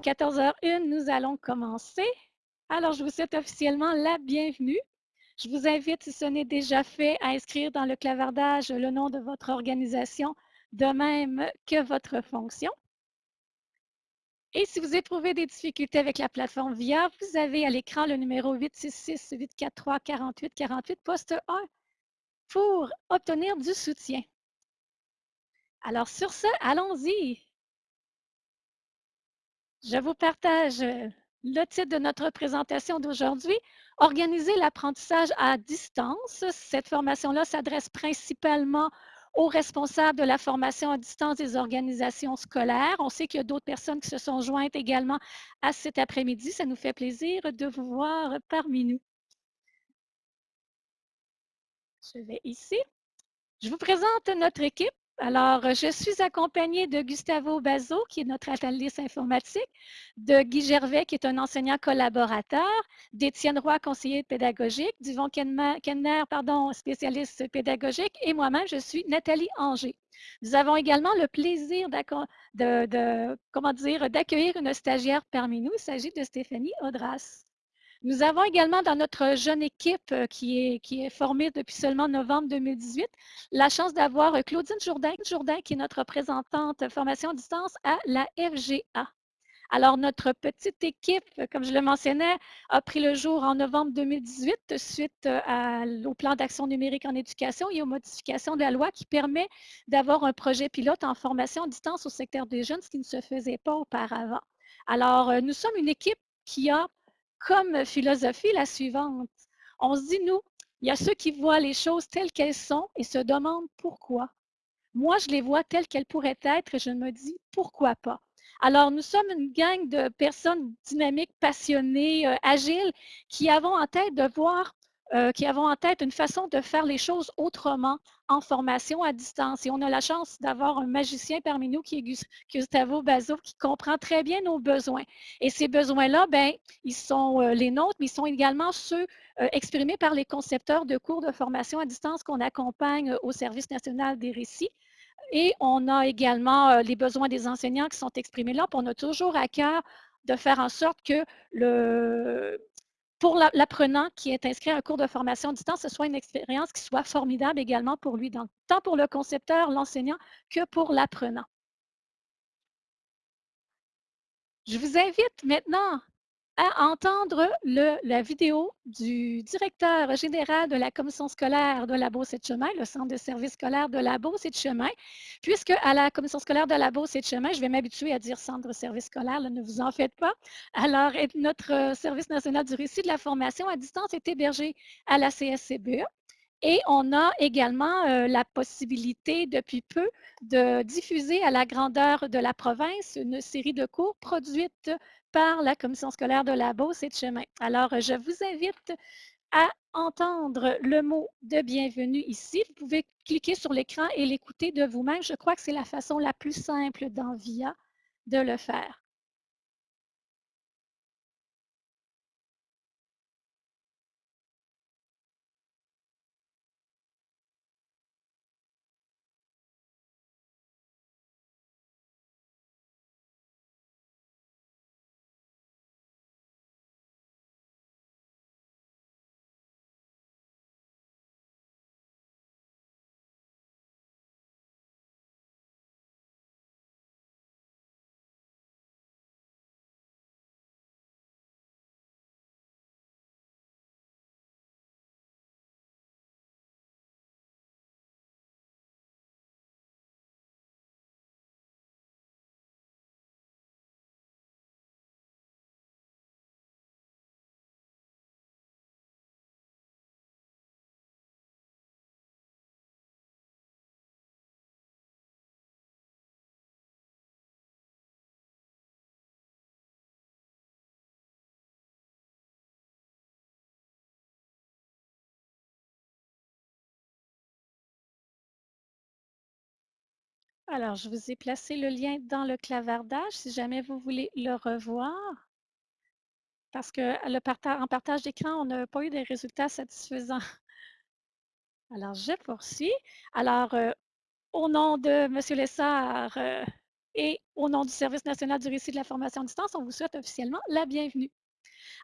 14h01, nous allons commencer. Alors, je vous souhaite officiellement la bienvenue. Je vous invite, si ce n'est déjà fait, à inscrire dans le clavardage le nom de votre organisation, de même que votre fonction. Et si vous éprouvez des difficultés avec la plateforme VIA, vous avez à l'écran le numéro 866-843-4848, poste 1, pour obtenir du soutien. Alors, sur ce, allons-y. Je vous partage euh, le titre de notre présentation d'aujourd'hui, Organiser l'apprentissage à distance. Cette formation-là s'adresse principalement aux responsables de la formation à distance des organisations scolaires. On sait qu'il y a d'autres personnes qui se sont jointes également à cet après-midi. Ça nous fait plaisir de vous voir parmi nous. Je vais ici. Je vous présente notre équipe. Alors, je suis accompagnée de Gustavo Bazo, qui est notre analyste informatique, de Guy Gervais, qui est un enseignant collaborateur, d'Étienne Roy, conseiller pédagogique, d'Yvon Kenner, pardon, spécialiste pédagogique, et moi-même, je suis Nathalie Anger. Nous avons également le plaisir d'accueillir une stagiaire parmi nous. Il s'agit de Stéphanie Audras. Nous avons également dans notre jeune équipe euh, qui est, formée depuis seulement novembre 2018, la chance d'avoir euh, Claudine Jourdain, Jourdain, qui est notre représentante formation à distance à la FGA. Alors, notre petite équipe, comme je le mentionnais, a pris le jour en novembre 2018 suite euh, au plan d'action numérique en éducation et aux modifications de la loi qui permet d'avoir un projet pilote en formation à distance au secteur des jeunes, ce qui ne se faisait pas auparavant. Alors, nous sommes une équipe qui a comme philosophie la suivante. On se dit, nous, il y a ceux qui voient les choses telles qu'elles sont et se demandent pourquoi. Moi, je les vois telles qu'elles pourraient être et je me dis pourquoi pas? Alors, nous sommes une gang de personnes dynamiques, passionnées, euh, agiles, qui avons en tête de voir euh, qui avons en tête une façon de faire les choses autrement en formation à distance. Et on a la chance d'avoir un magicien parmi nous qui est Gustavo Bazo, qui comprend très bien nos besoins. Et ces besoins-là, ben, ils sont euh, les nôtres, mais ils sont également ceux euh, exprimés par les concepteurs de cours de formation à distance qu'on accompagne au Service national des récits. Et on a également les besoins des enseignants qui sont exprimés là. On a toujours à cœur de faire en sorte que le, pour l'apprenant qui est inscrit à un cours de formation à distance, ce soit une expérience qui soit formidable également pour lui, tant pour le concepteur, l'enseignant, que pour l'apprenant. Je vous invite maintenant à entendre la vidéo du directeur général de la commission scolaire de la Beauce et de Chemin, le centre de service scolaire de la Beauce et de Chemin, puisque à la commission scolaire de la Beauce et de Chemin, je vais m'habituer à dire centre de service scolaire, ne vous en faites pas. Alors, notre euh, service national du récit de la formation à distance est hébergé à la CSCBE. Et on a également euh, la possibilité depuis peu de diffuser à la grandeur de la province une série de cours produites par la commission scolaire de la Beauce et de Chemin. Alors, je vous invite à entendre le mot de bienvenue ici. Vous pouvez cliquer sur l'écran et l'écouter de vous-même. Je crois que c'est la façon la plus simple dans VIA de le faire. Alors, je vous ai placé le lien dans le clavardage si jamais vous voulez le revoir. Parce que partage d'écran, on n'a pas eu des résultats satisfaisants. Alors, je poursuis. Alors, euh, au nom de M. Lessard, euh, et au nom du Service national du récit de la formation à distance, on vous souhaite officiellement la bienvenue.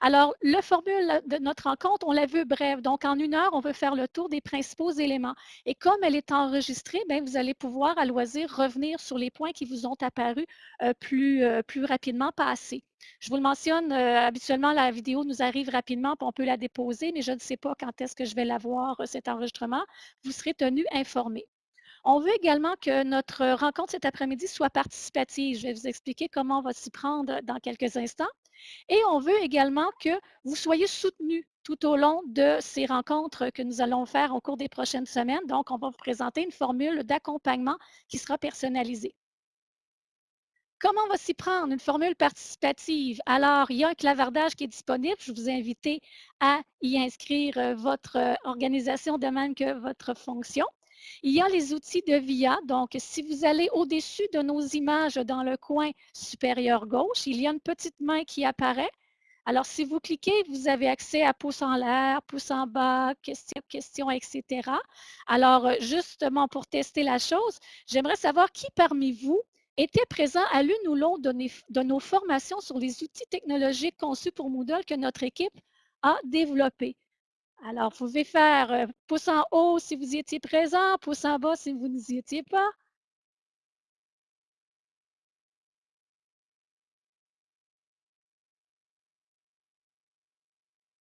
Alors, le formule de notre rencontre, on l'a vu brève. Donc, en une heure, on veut faire le tour des principaux éléments. Et comme elle est enregistrée, bien, vous allez pouvoir à loisir revenir sur les points qui vous ont apparu euh, plus, euh, plus rapidement passés. Je vous le mentionne, euh, habituellement, la vidéo nous arrive rapidement, puis on peut la déposer, mais je ne sais pas quand est-ce que je vais l'avoir, cet enregistrement. Vous serez tenu informé. On veut également que notre rencontre cet après-midi soit participative. Je vais vous expliquer comment on va s'y prendre dans quelques instants. Et on veut également que vous soyez soutenus tout au long de ces rencontres que nous allons faire au cours des prochaines semaines. Donc, on va vous présenter une formule d'accompagnement qui sera personnalisée. Comment on va s'y prendre? Une formule participative? Alors, il y a un clavardage qui est disponible. Je vous invite à y inscrire euh, votre euh, organisation de même que votre fonction. Il y a les outils de VIA. Donc, si vous allez au-dessus de nos images dans le coin supérieur gauche, il y a une petite main qui apparaît. Alors, si vous cliquez, vous avez accès à pouce en l'air, pouce en bas, questions, questions, etc. Alors, justement, pour tester la chose, j'aimerais savoir qui parmi vous était présent à l'une ou l'autre de, nos formations sur les outils technologiques conçus pour Moodle que notre équipe a développés. Alors, vous pouvez faire euh, pouce en haut si vous y étiez présent, pouce en bas si vous n'y étiez pas.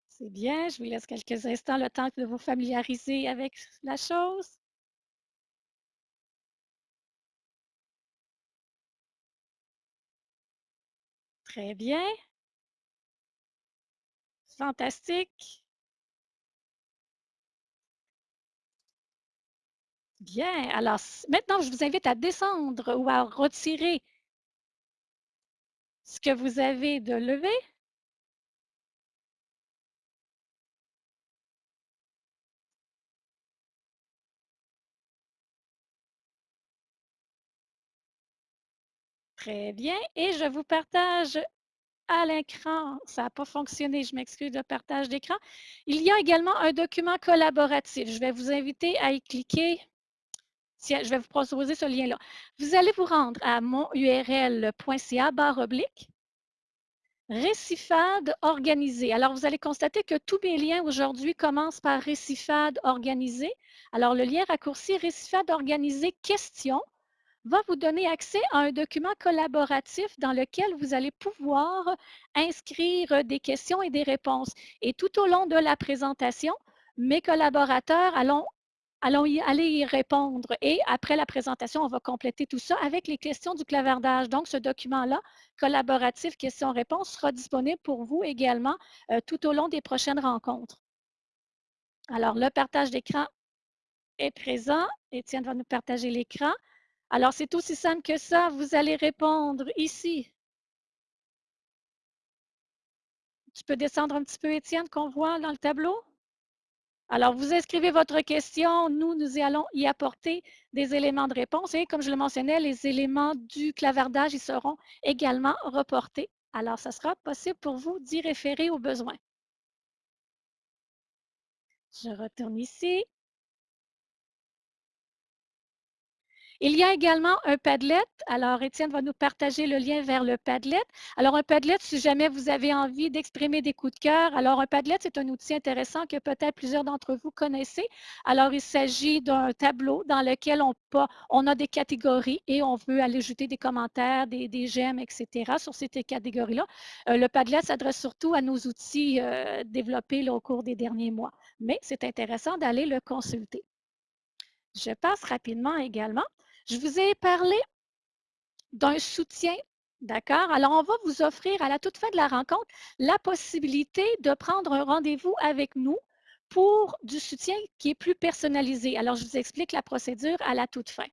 C'est bien, je vous laisse quelques instants le temps de vous familiariser avec la chose. Très bien. Fantastique. Bien. Alors, maintenant, je vous invite à descendre ou à retirer ce que vous avez de levé. Très bien. Et je vous partage à l'écran. Ça n'a pas fonctionné, je m'excuse de partage d'écran. Il y a également un document collaboratif. Je vais vous inviter à y cliquer je vais vous proposer ce lien-là. Vous allez vous rendre à monurl.ca barre oblique récifade organisée. Alors, vous allez constater que tous mes liens aujourd'hui commencent par récifade organisée. Alors, le lien raccourci récifade organisée question va vous donner accès à un document collaboratif dans lequel vous allez pouvoir inscrire des questions et des réponses. Et tout au long de la présentation, mes collaborateurs allons allons y aller y répondre. Et après la présentation, on va compléter tout ça avec les questions du clavardage. Donc, ce document-là, collaboratif questions-réponses, sera disponible pour vous également euh, tout au long des prochaines rencontres. Alors, le partage d'écran est présent. Étienne va nous partager l'écran. Alors, c'est aussi simple que ça. Vous allez répondre ici. Tu peux descendre un petit peu, Étienne, qu'on voit dans le tableau? Alors, vous inscrivez votre question. Nous, nous allons y apporter des éléments de réponse. Et comme je le mentionnais, les éléments du clavardage y seront également reportés. Alors, ce sera possible pour vous d'y référer au besoin. Je retourne ici. Il y a également un Padlet. Alors, Étienne va nous partager le lien vers le Padlet. Alors, un Padlet, si jamais vous avez envie d'exprimer des coups de cœur, alors un Padlet, c'est un outil intéressant que peut-être plusieurs d'entre vous connaissez. Alors, il s'agit d'un tableau dans lequel on, a des catégories et on veut aller ajouter des commentaires, des, j'aime, etc. sur ces catégories-là. Euh, le Padlet s'adresse surtout à nos outils euh, développés au cours des derniers mois, mais c'est intéressant d'aller le consulter. Je passe rapidement également. Je vous ai parlé d'un soutien, d'accord? Alors, on va vous offrir à la toute fin de la rencontre la possibilité de prendre un rendez-vous avec nous pour du soutien qui est plus personnalisé. Alors, je vous explique la procédure à la toute fin.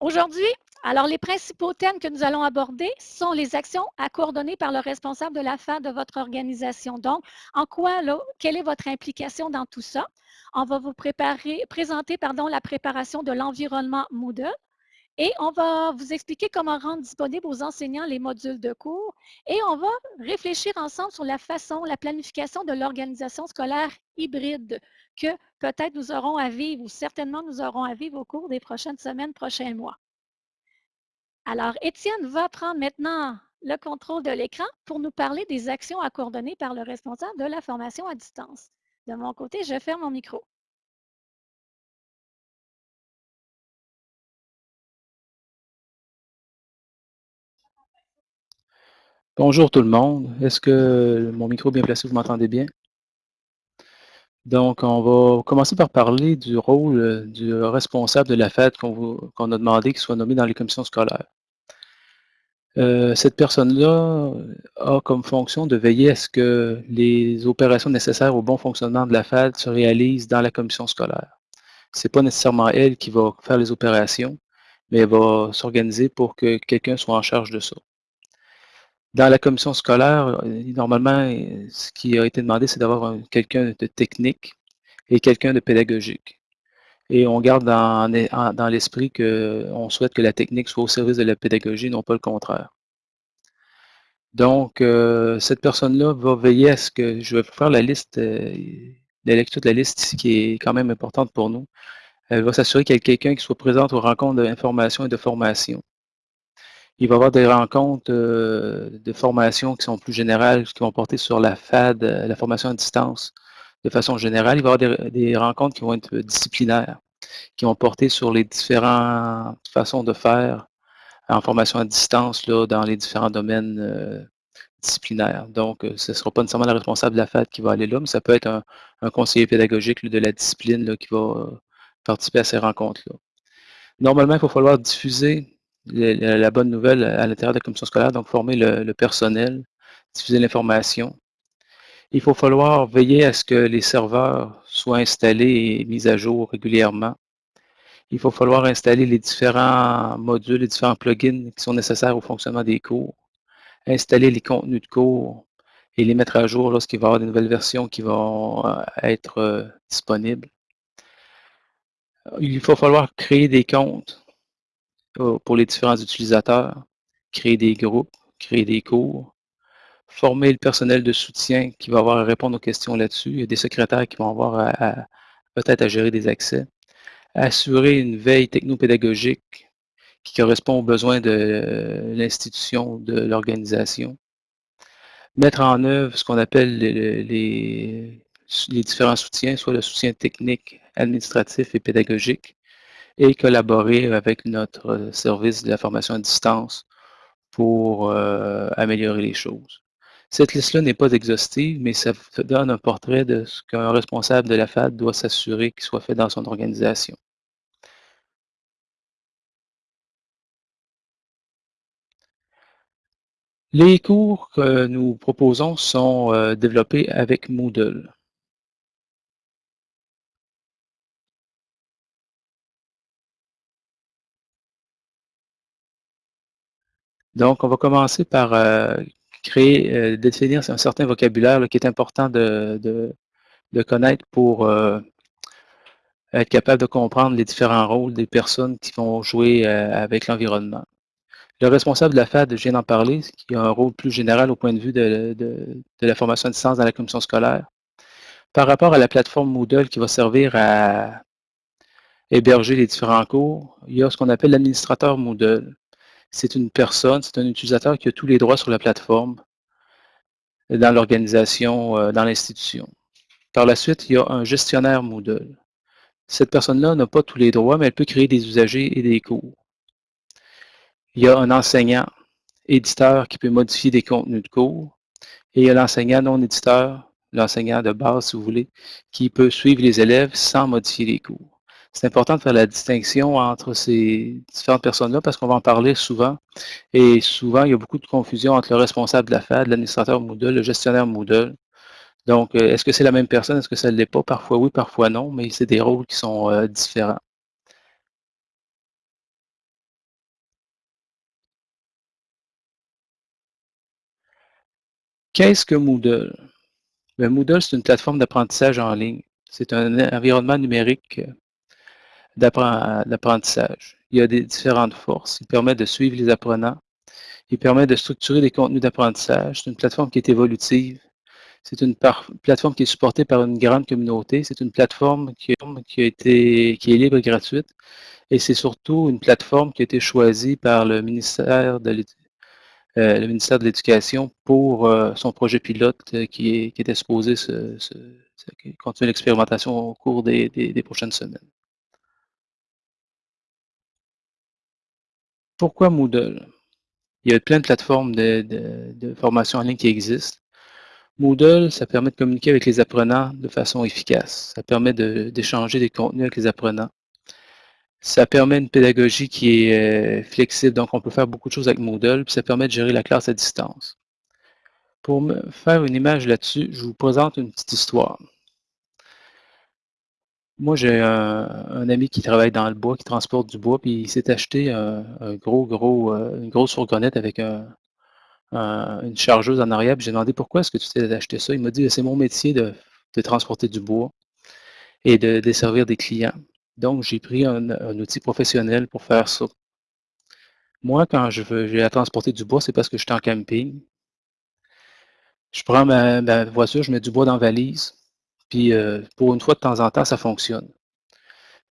Aujourd'hui, alors les principaux thèmes que nous allons aborder sont les actions à coordonner par le responsable de la fin de votre organisation. Donc, en quoi, quelle est votre implication dans tout ça? On va vous préparer, présenter la préparation de l'environnement Moodle et on va vous expliquer comment rendre disponibles aux enseignants les modules de cours et on va réfléchir ensemble sur la façon, la planification de l'organisation scolaire hybride que peut-être nous aurons à vivre ou certainement nous aurons à vivre au cours des prochaines semaines, prochains mois. Alors, Étienne va prendre maintenant le contrôle de l'écran pour nous parler des actions à coordonner par le responsable de la formation à distance. De mon côté, je ferme mon micro. Bonjour tout le monde. Est-ce que mon micro est bien placé? Vous m'entendez bien? Donc, on va commencer par parler du rôle euh, du responsable de la fête qu'on a demandé qu'il soit nommé dans les commissions scolaires. Euh, cette personne-là a comme fonction de veiller à ce que les opérations nécessaires au bon fonctionnement de la fête se réalisent dans la commission scolaire. Ce n'est pas nécessairement elle qui va faire les opérations, mais elle va s'organiser pour que quelqu'un soit en charge de ça. Dans la commission scolaire, euh, normalement, ce qui a été demandé, c'est d'avoir quelqu'un de technique et quelqu'un de pédagogique. Et on garde dans, l'esprit qu'on souhaite que la technique soit au service de la pédagogie, non pas le contraire. Donc, euh, cette personne-là va veiller à ce que, je vais faire la liste, euh, la lecture de la liste ici qui est quand même importante pour nous. Elle va s'assurer qu'il y a quelqu'un qui soit présent aux rencontres d'information et de formation. Il va y avoir des rencontres euh, de formation qui sont plus générales, qui vont porter sur la FAD, euh, la formation à distance, de façon générale. Il va y avoir des, rencontres qui vont être disciplinaires, qui vont porter sur les différentes façons de faire en formation à distance là, dans les différents domaines euh, disciplinaires. Donc, ce ne sera pas nécessairement le responsable de la FAD qui va aller là, mais ça peut être un, conseiller pédagogique de la discipline qui va participer à ces rencontres-là. Normalement, il va falloir diffuser la, bonne nouvelle à l'intérieur de la commission scolaire, donc former le, personnel, diffuser l'information. Il faut falloir veiller à ce que les serveurs soient installés et mis à jour régulièrement. Il faut falloir installer les différents modules, les différents plugins qui sont nécessaires au fonctionnement des cours, installer les contenus de cours et les mettre à jour lorsqu'il va y avoir des nouvelles versions qui vont euh, être euh, disponibles. Il faut falloir créer des comptes pour les différents utilisateurs, créer des groupes, créer des cours, former le personnel de soutien qui va avoir à répondre aux questions là-dessus. Il y a des secrétaires qui vont avoir peut-être à gérer des accès. Assurer une veille technopédagogique qui correspond aux besoins de l'institution, de l'organisation. Mettre en œuvre ce qu'on appelle les, les différents soutiens, soit le soutien technique, administratif et pédagogique, et collaborer avec notre service de la formation à distance pour euh, améliorer les choses. Cette liste-là n'est pas exhaustive, mais ça donne un portrait de ce qu'un responsable de la FAD doit s'assurer qu'il soit fait dans son organisation. Les cours que nous proposons sont euh, développés avec Moodle. Donc, on va commencer par euh, créer, euh, définir un certain vocabulaire qui est important de, connaître pour euh, être capable de comprendre les différents rôles des personnes qui vont jouer avec l'environnement. Le responsable de la FAD, je viens d'en parler, qui a un rôle plus général au point de vue de, la formation à distance dans la commission scolaire. Par rapport à la plateforme Moodle qui va servir à héberger les différents cours, il y a ce qu'on appelle l'administrateur Moodle c'est une personne, c'est un utilisateur qui a tous les droits sur la plateforme, dans l'organisation, euh, dans l'institution. Par la suite, il y a un gestionnaire Moodle. Cette personne-là n'a pas tous les droits, mais elle peut créer des usagers et des cours. Il y a un enseignant éditeur qui peut modifier des contenus de cours. Et il y a l'enseignant non éditeur, l'enseignant de base, si vous voulez, qui peut suivre les élèves sans modifier les cours c'est important de faire la distinction entre ces différentes personnes-là parce qu'on va en parler souvent. Et souvent, il y a beaucoup de confusion entre le responsable de la FAD, l'administrateur Moodle, le gestionnaire Moodle. Donc, euh, est-ce que c'est la même personne? Est-ce que ça ne l'est pas? Parfois oui, parfois non, mais c'est des rôles qui sont euh, différents. Qu'est-ce que Moodle? Ben, Moodle, c'est une plateforme d'apprentissage en ligne. C'est un environnement numérique d'apprentissage. Il y a des différentes forces. Il permet de suivre les apprenants. Il permet de structurer des contenus d'apprentissage. C'est une plateforme qui est évolutive. C'est une plateforme qui est supportée par une grande communauté. C'est une plateforme qui, qui est libre et gratuite. Et c'est surtout une plateforme qui a été choisie par le ministère de euh, l'Éducation pour euh, son projet pilote euh, qui, était supposé continuer l'expérimentation au cours des, prochaines semaines. Pourquoi Moodle? Il y a plein de plateformes de formation en ligne qui existent. Moodle, ça permet de communiquer avec les apprenants de façon efficace. Ça permet d'échanger des contenus avec les apprenants. Ça permet une pédagogie qui est euh, flexible, donc on peut faire beaucoup de choses avec Moodle, puis ça permet de gérer la classe à distance. Pour me faire une image là-dessus, je vous présente une petite histoire. Moi, j'ai un, ami qui travaille dans le bois, qui transporte du bois, puis il s'est acheté un, gros, gros, euh, une grosse fourgonnette avec un, une chargeuse en arrière. J'ai demandé pourquoi est-ce que tu t'es acheté ça? Il m'a dit c'est mon métier de, transporter du bois et de desservir des clients. Donc, j'ai pris un, outil professionnel pour faire ça. Moi, quand je veux à transporter du bois, c'est parce que je suis en camping. Je prends ma, voiture, je mets du bois dans la valise, puis euh, pour une fois de temps en temps, ça fonctionne.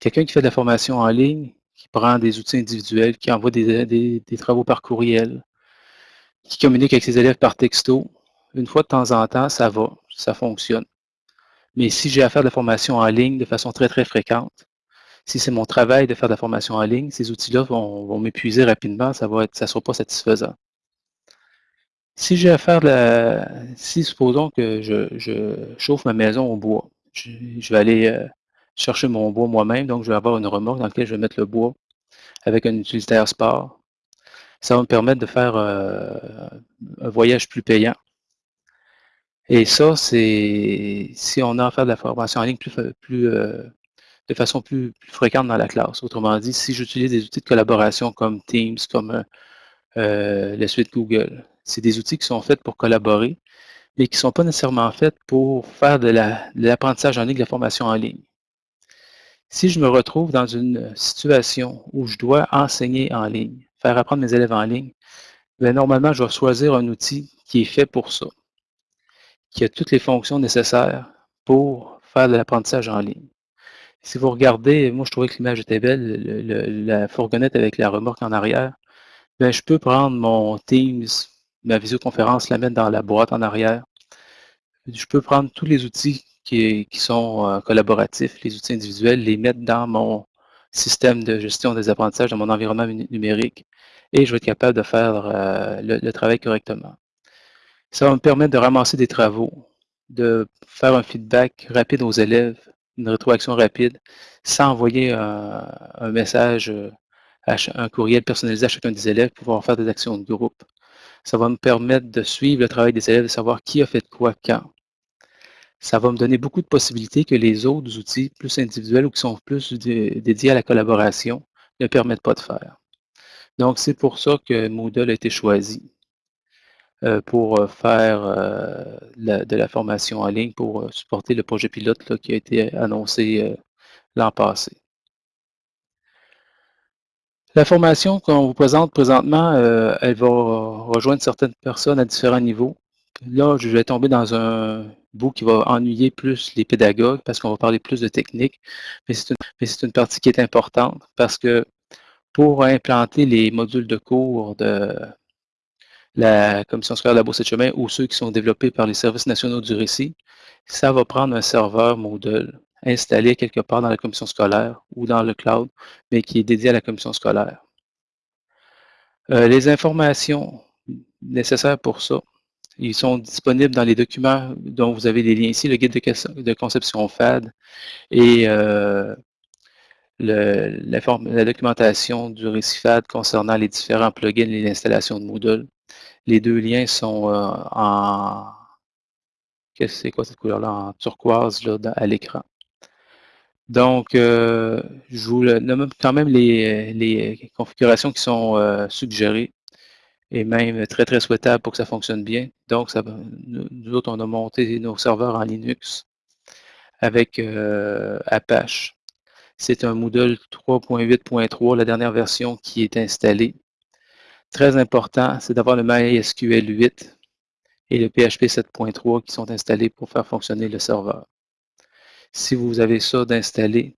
Quelqu'un qui fait de la formation en ligne, qui prend des outils individuels, qui envoie des travaux par courriel, qui communique avec ses élèves par texto, une fois de temps en temps, ça va, ça fonctionne. Mais si j'ai à faire de la formation en ligne de façon très, très fréquente, si c'est mon travail de faire de la formation en ligne, ces outils-là vont, m'épuiser rapidement, ça ne sera pas satisfaisant. Si j'ai à faire la, si supposons que je, chauffe ma maison au bois, je, vais aller euh, chercher mon bois moi-même, donc je vais avoir une remorque dans laquelle je vais mettre le bois avec un utilitaire sport ça va me permettre de faire euh, un voyage plus payant. Et ça, c'est si on a à faire de la formation en ligne plus, euh, de façon plus, fréquente dans la classe. Autrement dit, si j'utilise des outils de collaboration comme Teams, comme euh, la suite Google, c'est des outils qui sont faits pour collaborer, mais qui ne sont pas nécessairement faits pour faire de l'apprentissage en ligne, de la formation en ligne. Si je me retrouve dans une situation où je dois enseigner en ligne, faire apprendre mes élèves en ligne, bien, normalement, je vais choisir un outil qui est fait pour ça, qui a toutes les fonctions nécessaires pour faire de l'apprentissage en ligne. Si vous regardez, moi je trouvais que l'image était belle, la fourgonnette avec la remorque en arrière, bien, je peux prendre mon Teams, ma visioconférence, la mettre dans la boîte en arrière. Je peux prendre tous les outils qui, sont euh, collaboratifs, les outils individuels, les mettre dans mon système de gestion des apprentissages dans mon environnement numérique et je vais être capable de faire euh, le, travail correctement. Ça va me permettre de ramasser des travaux, de faire un feedback rapide aux élèves, une rétroaction rapide, sans envoyer un, message, euh, un courriel personnalisé à chacun des élèves pour pouvoir faire des actions de groupe. Ça va me permettre de suivre le travail des élèves, de savoir qui a fait quoi quand ça va me donner beaucoup de possibilités que les autres outils plus individuels ou qui sont plus dédiés à la collaboration ne permettent pas de faire. Donc, c'est pour ça que Moodle a été choisi euh, pour euh, faire euh, de la formation en ligne, pour supporter le projet pilote qui a été annoncé l'an passé. La formation qu'on vous présente présentement, elle va rejoindre certaines personnes à différents niveaux. Là, je vais tomber dans un bout qui va ennuyer plus les pédagogues parce qu'on va parler plus de technique, mais c'est une, partie qui est importante parce que pour implanter les modules de cours de la Commission scolaire de la Bourse de chemin ou ceux qui sont développés par les services nationaux du récit, ça va prendre un serveur Moodle installé quelque part dans la commission scolaire ou dans le cloud, mais qui est dédié à la commission scolaire. Euh, les informations nécessaires pour ça, ils sont disponibles dans les documents dont vous avez les liens ici, le guide de, conception FAD et euh, la, documentation du récit FAD concernant les différents plugins et l'installation de Moodle. Les deux liens sont euh, en c'est quoi cette couleur-là? En turquoise là, à l'écran. Donc, euh, je vous nomme quand même les, configurations qui sont suggérées et même très, très souhaitable pour que ça fonctionne bien. Donc, nous, autres, on a monté nos serveurs en Linux avec euh, Apache. C'est un Moodle 3.8.3, la dernière version qui est installée. Très important, c'est d'avoir le MySQL 8 et le PHP 7.3 qui sont installés pour faire fonctionner le serveur. Si vous avez ça d'installé,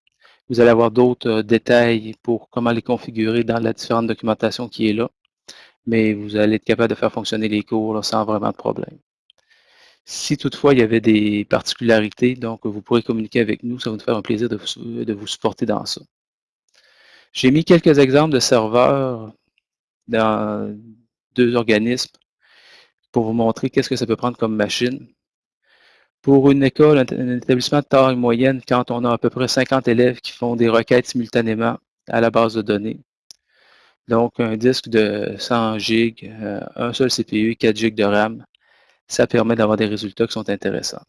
vous allez avoir d'autres euh, détails pour comment les configurer dans la différente documentation qui est là, mais vous allez être capable de faire fonctionner les cours sans vraiment de problème. Si toutefois il y avait des particularités, donc vous pourrez communiquer avec nous, ça va nous faire un plaisir de vous, de vous supporter dans ça. J'ai mis quelques exemples de serveurs dans deux organismes pour vous montrer qu'est-ce que ça peut prendre comme machine. Pour une école, un, établissement de taille moyenne, quand on a à peu près 50 élèves qui font des requêtes simultanément à la base de données, donc un disque de 100 GB, euh, un seul CPU, 4 GB de RAM, ça permet d'avoir des résultats qui sont intéressants.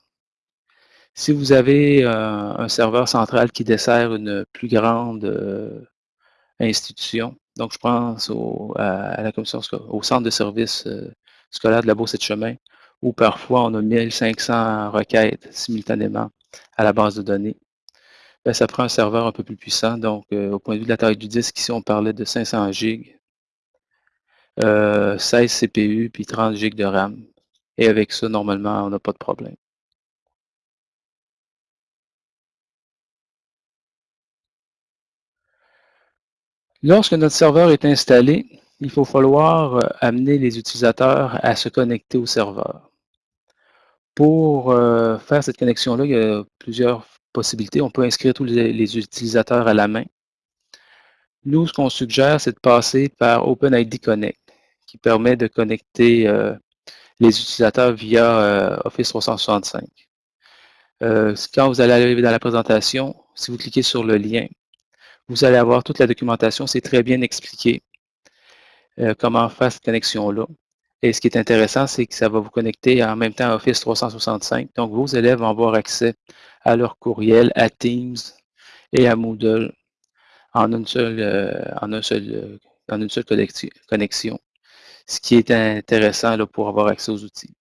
Si vous avez euh, un serveur central qui dessert une plus grande euh, institution, donc je pense au, à, la commission, centre de services euh, scolaire de la Bourse et de Chemin, où parfois on a 1500 requêtes simultanément à la base de données. Ben, ça prend un serveur un peu plus puissant. Donc, au point de vue de la taille du disque, ici, on parlait de 500 GB, 16 CPU, puis 30 GB de RAM. Et avec ça, normalement, on n'a pas de problème. Lorsque notre serveur est installé, il faut falloir euh, amener les utilisateurs à se connecter au serveur. Pour euh, faire cette connexion-là, il y a plusieurs possibilités. On peut inscrire tous les, utilisateurs à la main. Nous, ce qu'on suggère, c'est de passer par OpenID Connect, qui permet de connecter euh, les utilisateurs via euh, Office 365. Euh, quand vous allez arriver dans la présentation, si vous cliquez sur le lien, vous allez avoir toute la documentation. C'est très bien expliqué comment faire cette connexion-là. Et ce qui est intéressant, c'est que ça va vous connecter en même temps à Office 365. Donc, vos élèves vont avoir accès à leur courriel, à Teams et à Moodle en une seule, en un seul, en une seule connexion ce qui est intéressant là, pour avoir accès aux outils.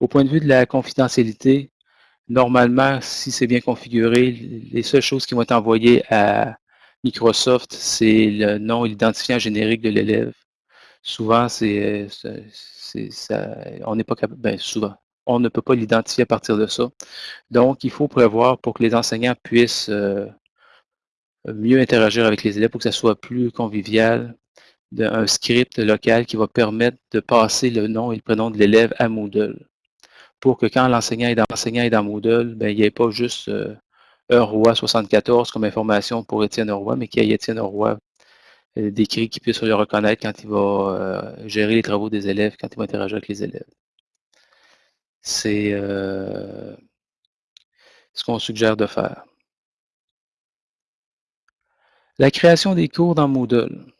Au point de vue de la confidentialité, normalement, si c'est bien configuré, les seules choses qui vont être envoyées à Microsoft, c'est le nom et l'identifiant générique de l'élève. Souvent, on ne peut pas l'identifier à partir de ça. Donc, il faut prévoir pour que les enseignants puissent euh, mieux interagir avec les élèves, pour que ça soit plus convivial, un script local qui va permettre de passer le nom et le prénom de l'élève à Moodle. Pour que quand l'enseignant est, dans, dans Moodle, ben, il n'y ait pas juste euh, Roi 74 comme information pour Étienne Roy, mais qu'il y ait Étienne Roy euh, décrit qui puisse le reconnaître quand il va euh, gérer les travaux des élèves, quand il va interagir avec les élèves. C'est euh, ce qu'on suggère de faire. La création des cours dans Moodle.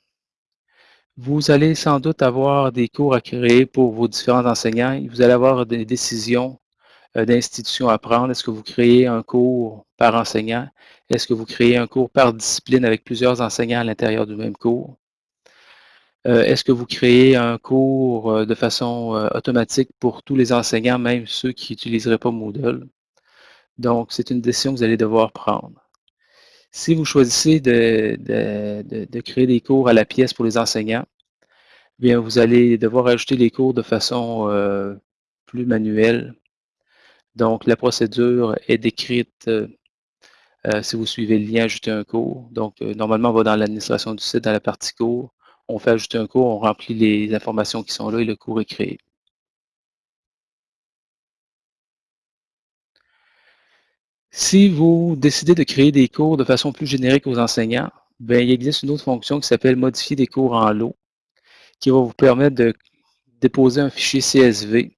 Vous allez sans doute avoir des cours à créer pour vos différents enseignants. Vous allez avoir des décisions d'institutions à prendre? Est-ce que vous créez un cours par enseignant? Est-ce que vous créez un cours par discipline avec plusieurs enseignants à l'intérieur du même cours? Euh, est-ce que vous créez un cours euh, de façon automatique pour tous les enseignants, même ceux qui n'utiliseraient pas Moodle? Donc, c'est une décision que vous allez devoir prendre. Si vous choisissez de, créer des cours à la pièce pour les enseignants, bien, vous allez devoir ajouter les cours de façon euh, plus manuelle. Donc, la procédure est décrite euh, euh, si vous suivez le lien Ajouter un cours. Donc, normalement, on va dans l'administration du site, dans la partie cours. On fait ajouter un cours, on remplit les informations qui sont là et le cours est créé. Si vous décidez de créer des cours de façon plus générique aux enseignants, bien, il existe une autre fonction qui s'appelle modifier des cours en lot, qui va vous permettre de déposer un fichier CSV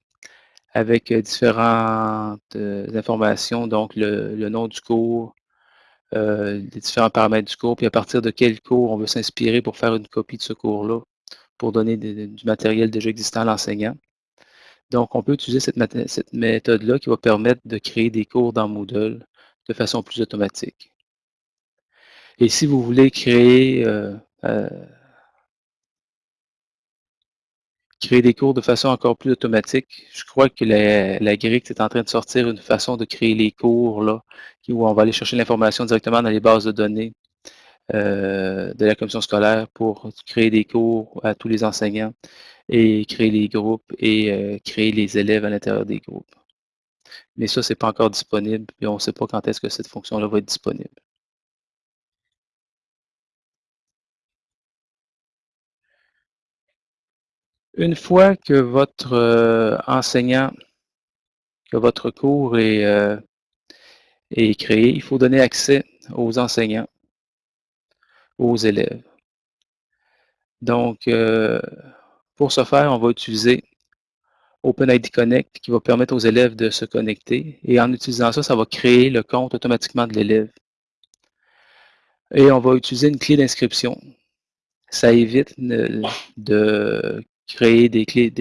avec euh, différentes euh, informations, donc le, nom du cours, euh, les différents paramètres du cours, puis à partir de quel cours on veut s'inspirer pour faire une copie de ce cours-là, pour donner du matériel déjà existant à l'enseignant. Donc, on peut utiliser cette, méthode-là qui va permettre de créer des cours dans Moodle de façon plus automatique. Et si vous voulez créer, euh, euh, créer des cours de façon encore plus automatique, je crois que la, la est en train de sortir une façon de créer les cours là, où on va aller chercher l'information directement dans les bases de données euh, de la commission scolaire pour créer des cours à tous les enseignants. et créer les groupes et euh, créer les élèves à l'intérieur des groupes. Mais ça, c'est pas encore disponible et on ne sait pas quand est-ce que cette fonction-là va être disponible. Une fois que votre euh, enseignant, que votre cours est, euh, est créé, il faut donner accès aux enseignants, aux élèves. Donc, euh, pour ce faire, on va utiliser OpenID Connect qui va permettre aux élèves de se connecter. Et en utilisant ça, ça va créer le compte automatiquement de l'élève. Et on va utiliser une clé d'inscription. Ça évite de créer des clés,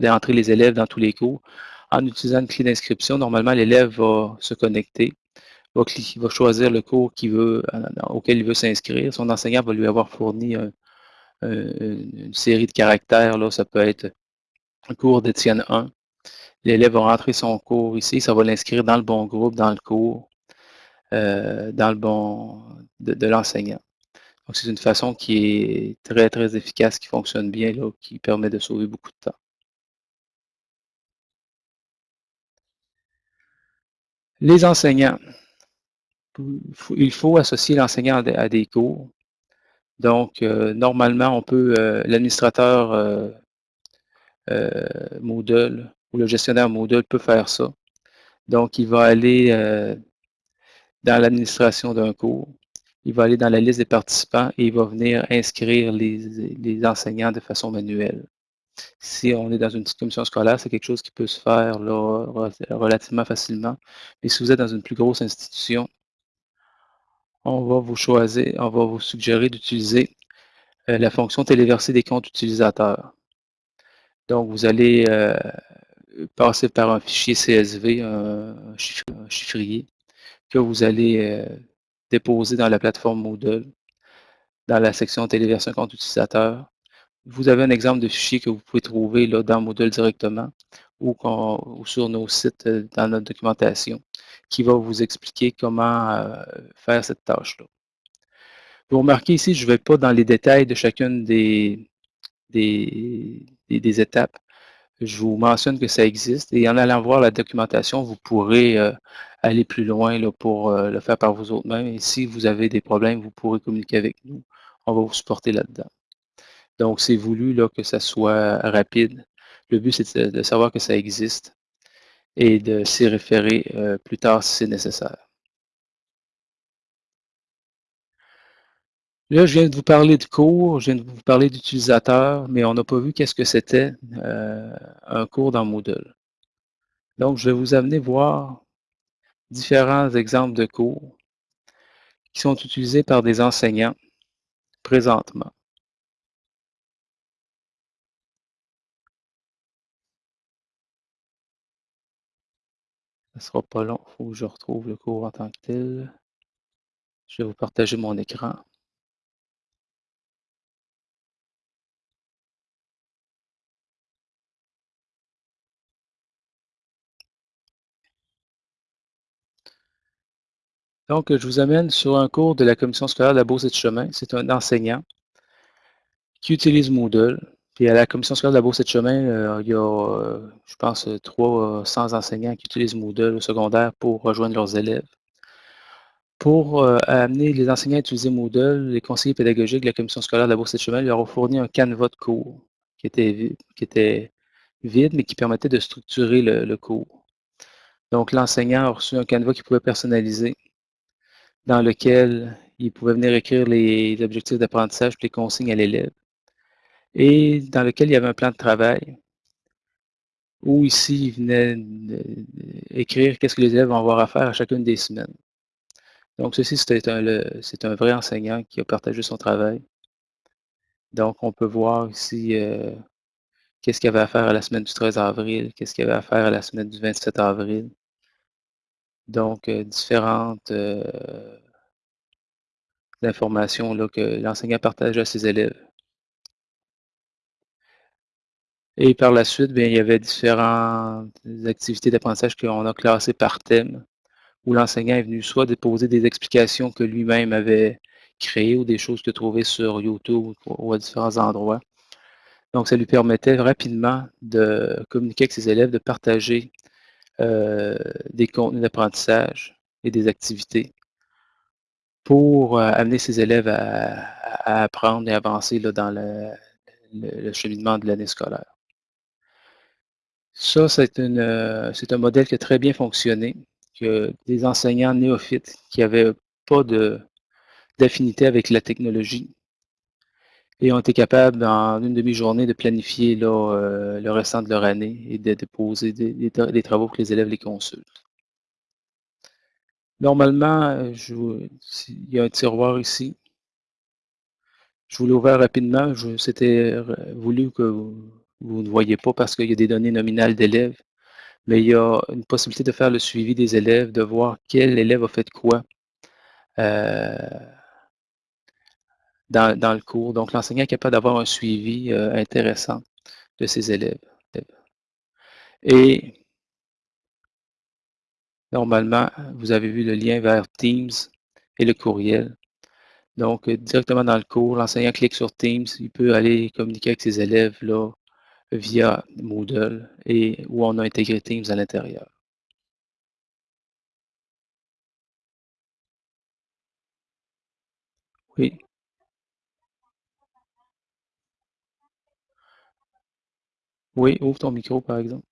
d'entrer les élèves dans tous les cours. En utilisant une clé d'inscription, normalement, l'élève va se connecter, va, va choisir le cours veut, auquel il veut s'inscrire. Son enseignant va lui avoir fourni une série de caractères. Là, ça peut être un cours d'Étienne 1. L'élève va rentrer son cours ici, ça va l'inscrire dans le bon groupe, dans le cours, euh, dans le bon de l'enseignant. Donc, c'est une façon qui est très, très efficace, qui fonctionne bien, là, qui permet de sauver beaucoup de temps. Les enseignants. Il faut associer l'enseignant à des cours. Donc, euh, normalement, on peut, euh, l'administrateur euh, Moodle ou le gestionnaire Moodle peut faire ça. Donc, il va aller dans l'administration d'un cours il va aller dans la liste des participants et il va venir inscrire les, enseignants de façon manuelle. Si on est dans une petite commission scolaire, c'est quelque chose qui peut se faire relativement facilement. Mais si vous êtes dans une plus grosse institution, on va vous choisir, on va vous suggérer d'utiliser euh, la fonction téléverser des comptes utilisateurs. Donc, vous allez euh, passer par un fichier CSV, un, chiffrier, que vous allez euh, déposé dans la plateforme Moodle, dans la section téléversion compte utilisateur. Vous avez un exemple de fichier que vous pouvez trouver là, dans Moodle directement ou, sur nos sites euh, dans notre documentation qui va vous expliquer comment euh, faire cette tâche-là. Vous remarquez ici, je ne vais pas dans les détails de chacune des, des étapes je vous mentionne que ça existe et en allant voir la documentation, vous pourrez euh, aller plus loin là, pour euh, le faire par vous autres mêmes. Et si vous avez des problèmes, vous pourrez communiquer avec nous. On va vous supporter là-dedans. Donc, c'est voulu là, que ça soit rapide. Le but, c'est de, savoir que ça existe et de s'y référer euh, plus tard si c'est nécessaire. Là, je viens de vous parler de cours, je viens de vous parler d'utilisateurs, mais on n'a pas vu qu'est-ce que c'était euh, un cours dans Moodle. Donc, je vais vous amener voir différents exemples de cours qui sont utilisés par des enseignants présentement. Ce ne sera pas long, il faut que je retrouve le cours en tant que tel. Je vais vous partager mon écran. Donc, je vous amène sur un cours de la commission scolaire de la Beauce et de Chemin. C'est un enseignant qui utilise Moodle. Puis à la commission scolaire de la Beauce et de Chemin, euh, il y a, euh, je pense, 300 enseignants qui utilisent Moodle au secondaire pour rejoindre leurs élèves. Pour euh, amener les enseignants à utiliser Moodle, les conseillers pédagogiques de la commission scolaire de la Beauce et de Chemin leur ont fourni un canevas de cours qui était, qui était vide, mais qui permettait de structurer le, le cours. Donc, l'enseignant a reçu un canevas qu'il pouvait personnaliser dans lequel il pouvait venir écrire les objectifs d'apprentissage les consignes à l'élève. Et dans lequel il y avait un plan de travail où ici, il venait écrire qu'est-ce que les élèves vont avoir à faire à chacune des semaines. Donc, ceci, c'est un, un, vrai enseignant qui a partagé son travail. Donc, on peut voir ici euh, qu'est-ce qu'il y avait à faire à la semaine du 13 avril, qu'est-ce qu'il avait à faire à la semaine du 27 avril. Donc, euh, différentes euh, informations là, que l'enseignant partage à ses élèves. Et par la suite, bien, il y avait différentes activités d'apprentissage qu'on a classées par thème, où l'enseignant est venu soit déposer des explications que lui-même avait créées ou des choses que trouvées sur YouTube ou à différents endroits. Donc, ça lui permettait rapidement de communiquer avec ses élèves, de partager euh, des contenus d'apprentissage et des activités pour euh, amener ses élèves à, apprendre et avancer dans le, cheminement de l'année scolaire. Ça, c'est euh, un modèle qui a très bien fonctionné, que des enseignants néophytes qui n'avaient pas d'affinité avec la technologie et ont été capables en une demi-journée de planifier euh, le restant de leur année et de déposer des, travaux que les élèves les consultent. Normalement, il y a un tiroir ici. Je vous l'ai ouvert rapidement. C'était voulu que vous, ne voyez pas parce qu'il y a des données nominales d'élèves, mais il y a une possibilité de faire le suivi des élèves, de voir quel élève a fait quoi. Euh, dans, le cours. Donc, l'enseignant est capable d'avoir un suivi euh, intéressant de ses élèves. Et normalement, vous avez vu le lien vers Teams et le courriel. Donc, euh, directement dans le cours, l'enseignant clique sur Teams, il peut aller communiquer avec ses élèves là, via Moodle et où on a intégré Teams à l'intérieur. Oui. Oui, ouvre ton micro, par exemple.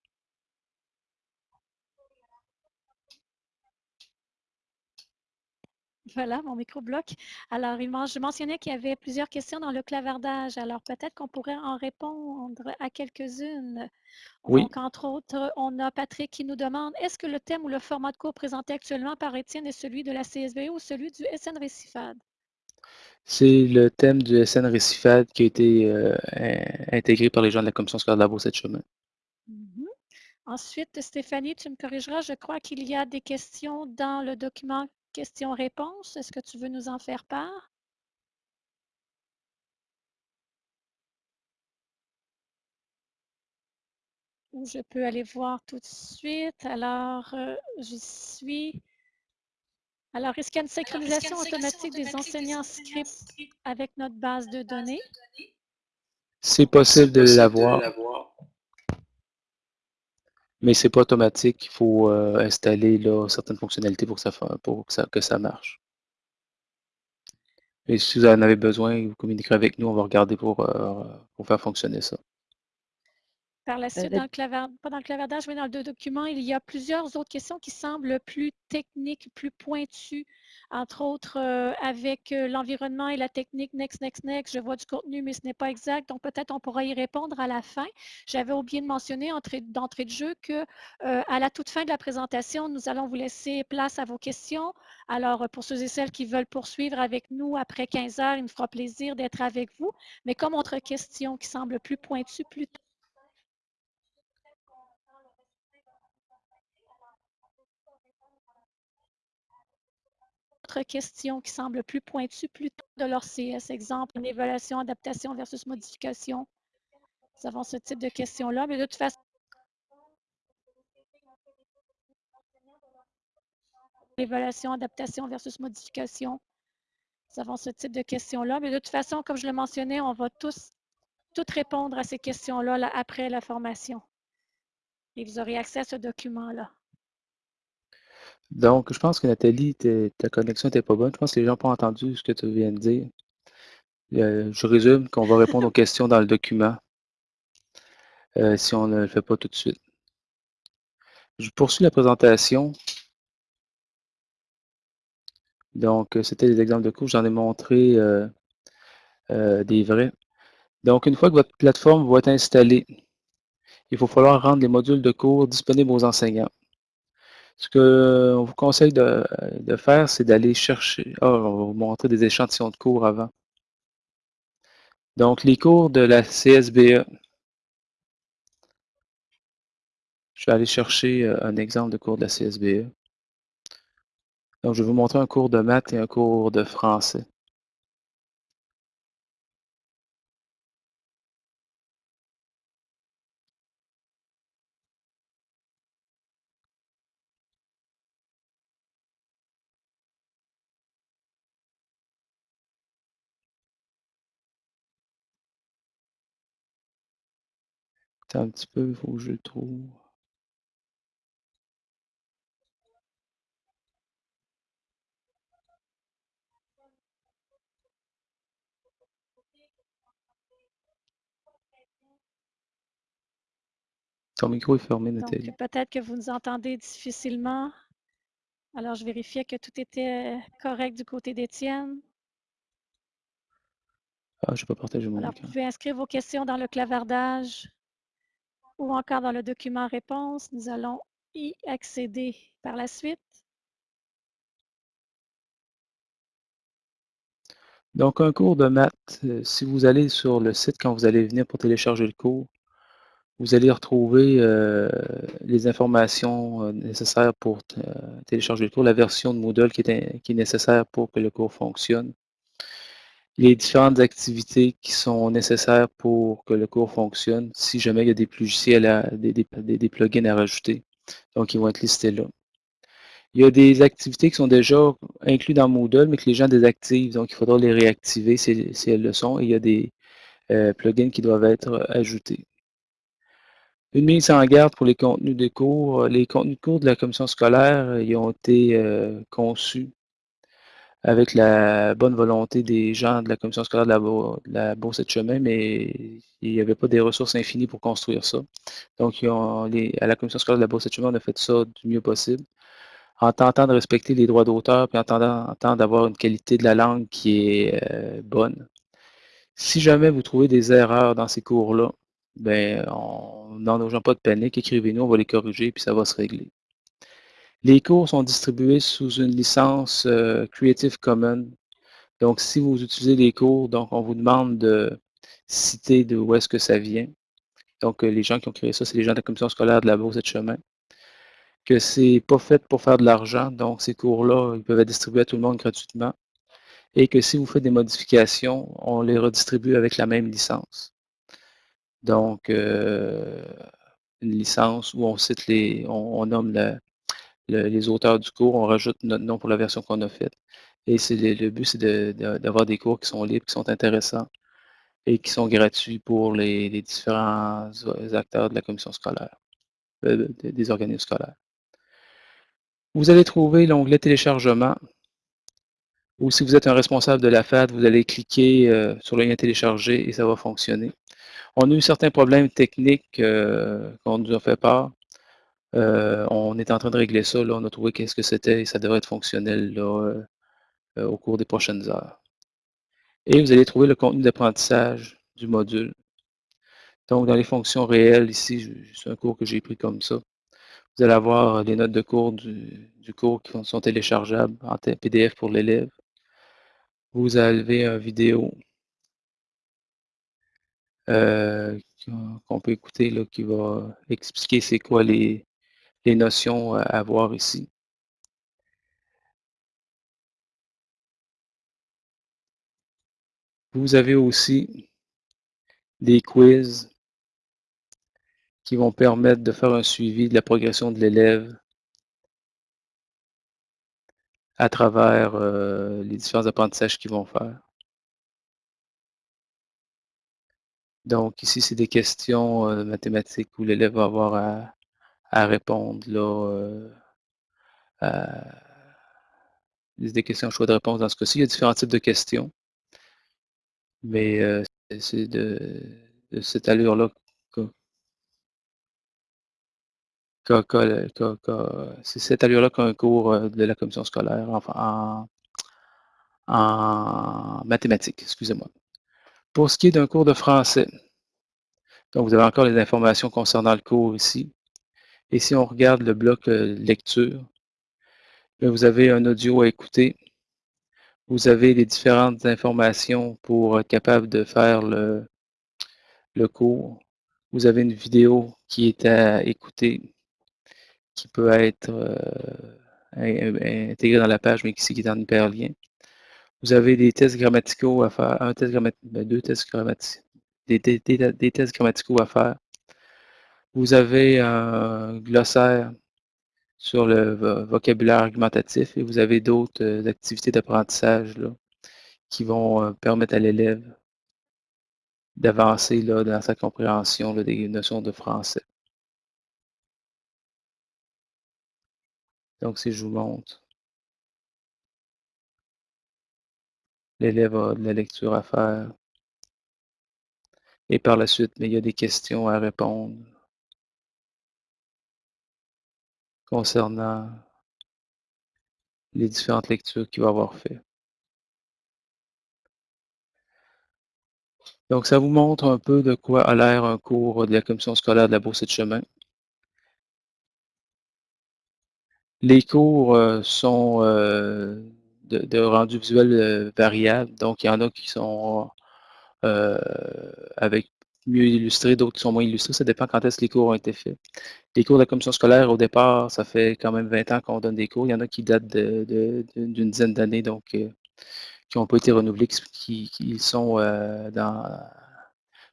Voilà, mon micro bloque. Alors, je mentionnais qu'il y avait plusieurs questions dans le clavardage. Alors, peut-être qu'on pourrait en répondre à quelques-unes. Oui. Donc, entre autres, on a Patrick qui nous demande est-ce que le thème ou le format de cours présenté actuellement par Étienne est celui de la CSBE ou celui du SN Récifade? C'est le thème du SN Récifade qui a été euh, intégré par les gens de la Commission scolaire de la cette chemin. Mhm. Ensuite, Stéphanie, tu me corrigeras, je crois qu'il y a des questions dans le document questions-réponses. Est-ce que tu veux nous en faire part? Je peux aller voir tout de suite. Alors, euh, j'y suis. Alors, est-ce qu'il y a une synchronisation automatique des enseignants script avec notre base de données? C'est possible de l'avoir. Mais c'est pas automatique. Il faut euh, installer là, certaines fonctionnalités pour, que ça, pour que, ça, que ça marche. Et si vous en avez besoin, vous communiquerez avec nous. On va regarder pour, euh, pour faire fonctionner ça. Par la suite, dans le pas dans le clavardage, mais dans le document, il y a plusieurs autres questions qui semblent plus techniques, plus pointues, entre autres euh, avec euh, l'environnement et la technique next, next, next. Je vois du contenu, mais ce n'est pas exact, donc peut-être on pourra y répondre à la fin. J'avais oublié de mentionner d'entrée de jeu que euh, à la toute fin de la présentation, nous allons vous laisser place à vos questions. Alors, pour ceux et celles qui veulent poursuivre avec nous après 15 heures, il me fera plaisir d'être avec vous. Mais comme autre question qui semble plus pointue, plus questions qui semblent plus pointues plutôt de leur CS. Exemple, une évaluation, adaptation versus modification. Nous avons ce type de questions-là, mais de toute façon, évaluation, adaptation versus modification. Nous avons ce type de questions-là, mais de toute façon, comme je le mentionnais, on va tous toutes répondre à ces questions-là là, après la formation. Et vous aurez accès à ce document-là. Donc, je pense que Nathalie, ta connexion n'était pas bonne. Je pense que les gens n'ont pas entendu ce que tu viens de dire. Euh, je résume qu'on va répondre aux questions dans le document euh, si on ne le fait pas tout de suite. Je poursuis la présentation. Donc, euh, c'était des exemples de cours. J'en ai montré des vrais. Donc, une fois que votre plateforme va être installée, il va falloir rendre les modules de cours disponibles aux enseignants. Ce qu'on vous conseille de, faire, c'est d'aller chercher. Oh, on va vous montrer des échantillons de cours avant. Donc, les cours de la CSBE. Je vais aller chercher euh, un exemple de cours de la CSBE. Donc, je vais vous montrer un cours de maths et un cours de français. Attends un petit peu, il faut que je le trouve. Ton micro est fermé, Donc, Nathalie. peut-être que vous nous entendez difficilement. Alors, je vérifiais que tout était correct du côté d'Étienne. Ah, je n'ai pas partagé mon Alors, vous écran. pouvez inscrire vos questions dans le clavardage ou encore dans le document réponse. Nous allons y accéder par la suite. Donc, un cours de maths, euh, si vous allez sur le site quand vous allez venir pour télécharger le cours, vous allez retrouver euh, les informations euh, nécessaires pour télécharger le cours, la version de Moodle qui est nécessaire pour que le cours fonctionne, les différentes activités qui sont nécessaires pour que le cours fonctionne, si jamais il y a des plugins à rajouter. Donc, ils vont être listés là. Il y a des activités qui sont déjà incluses dans Moodle, mais que les gens désactivent, donc il faudra les réactiver si, si elles le sont, et il y a des euh, plugins qui doivent être ajoutés. Une mise en garde pour les contenus de cours. Les contenus de cours de la commission scolaire, ils ont été euh, conçus avec la bonne volonté des gens de la commission scolaire de la, Bourse de chemin, mais il n'y avait pas des ressources infinies pour construire ça. Donc, à la commission scolaire de la Bourse de chemin, on a fait ça du mieux possible en tentant de respecter les droits d'auteur, puis en tentant, d'avoir une qualité de la langue qui est euh, bonne. Si jamais vous trouvez des erreurs dans ces cours-là, ben, n'en ayons pas de panique, écrivez-nous, on va les corriger, puis ça va se régler. Les cours sont distribués sous une licence euh, Creative Commons. Donc, si vous utilisez des cours, donc on vous demande de citer de où est-ce que ça vient. Donc, euh, les gens qui ont créé ça, c'est les gens de la commission scolaire de la Bourse et de chemin que c'est pas fait pour faire de l'argent, donc ces cours-là, ils peuvent être distribués à tout le monde gratuitement, et que si vous faites des modifications, on les redistribue avec la même licence. Donc, euh, une licence où on cite les, on, nomme les auteurs du cours, on rajoute notre nom pour la version qu'on a faite. Et c'est le, but, c'est d'avoir des cours qui sont libres, qui sont intéressants et qui sont gratuits pour les, différents acteurs de la commission scolaire, euh, des organismes scolaires. Vous allez trouver l'onglet téléchargement. Ou si vous êtes un responsable de la FAD, vous allez cliquer euh, sur le lien télécharger et ça va fonctionner. On a eu certains problèmes techniques euh, qu'on nous a fait part. Euh, on est en train de régler ça. On a trouvé qu'est-ce que c'était et ça devrait être fonctionnel là, au cours des prochaines heures. Et vous allez trouver le contenu d'apprentissage du module. Donc, dans les fonctions réelles, ici, c'est un cours que j'ai pris comme ça. Vous allez avoir les notes de cours du, cours qui sont téléchargeables en PDF pour l'élève. Vous avez une vidéo euh, qu'on peut écouter qui va expliquer c'est quoi les, les notions à voir ici. Vous avez aussi des quiz qui vont permettre de faire un suivi de la progression de l'élève à travers euh, les différents apprentissages qu'ils vont faire. Donc ici, c'est des questions euh, mathématiques où l'élève va avoir à, répondre là, euh, des questions choix de réponse dans ce cas-ci. Il y a différents types de questions. Mais c'est de, cette allure-là c'est cette allure-là qu'un cours de la commission scolaire enfin, en, mathématiques, excusez-moi. Pour ce qui est d'un cours de français, donc vous avez encore les informations concernant le cours ici. Et si on regarde le bloc lecture, vous avez un audio à écouter. Vous avez les différentes informations pour être capable de faire le, le cours. Vous avez une vidéo qui est à écouter qui peut être euh, intégré dans la page, mais qui, est en hyperlien. Vous avez des tests grammaticaux à faire, un test grammatique, ben, deux tests grammaticaux, des, tests grammaticaux à faire. Vous avez un glossaire sur le vocabulaire argumentatif et vous avez d'autres euh, activités d'apprentissage qui vont euh, permettre à l'élève d'avancer dans sa compréhension des notions de français. Donc, si je vous montre, l'élève a de la lecture à faire. Et par la suite, mais il y a des questions à répondre concernant les différentes lectures qu'il va avoir fait. Donc, ça vous montre un peu de quoi a l'air un cours de la commission scolaire de la Bourse de chemin. Les cours euh, sont euh, de, de, rendu visuel euh, variable. Donc, il y en a qui sont avec mieux illustrés, d'autres qui sont moins illustrés. Ça dépend quand est-ce que les cours ont été faits. Les cours de la commission scolaire, au départ, ça fait quand même 20 ans qu'on donne des cours. Il y en a qui datent d'une dizaine d'années, donc qui n'ont pas été renouvelés, qui, sont dans,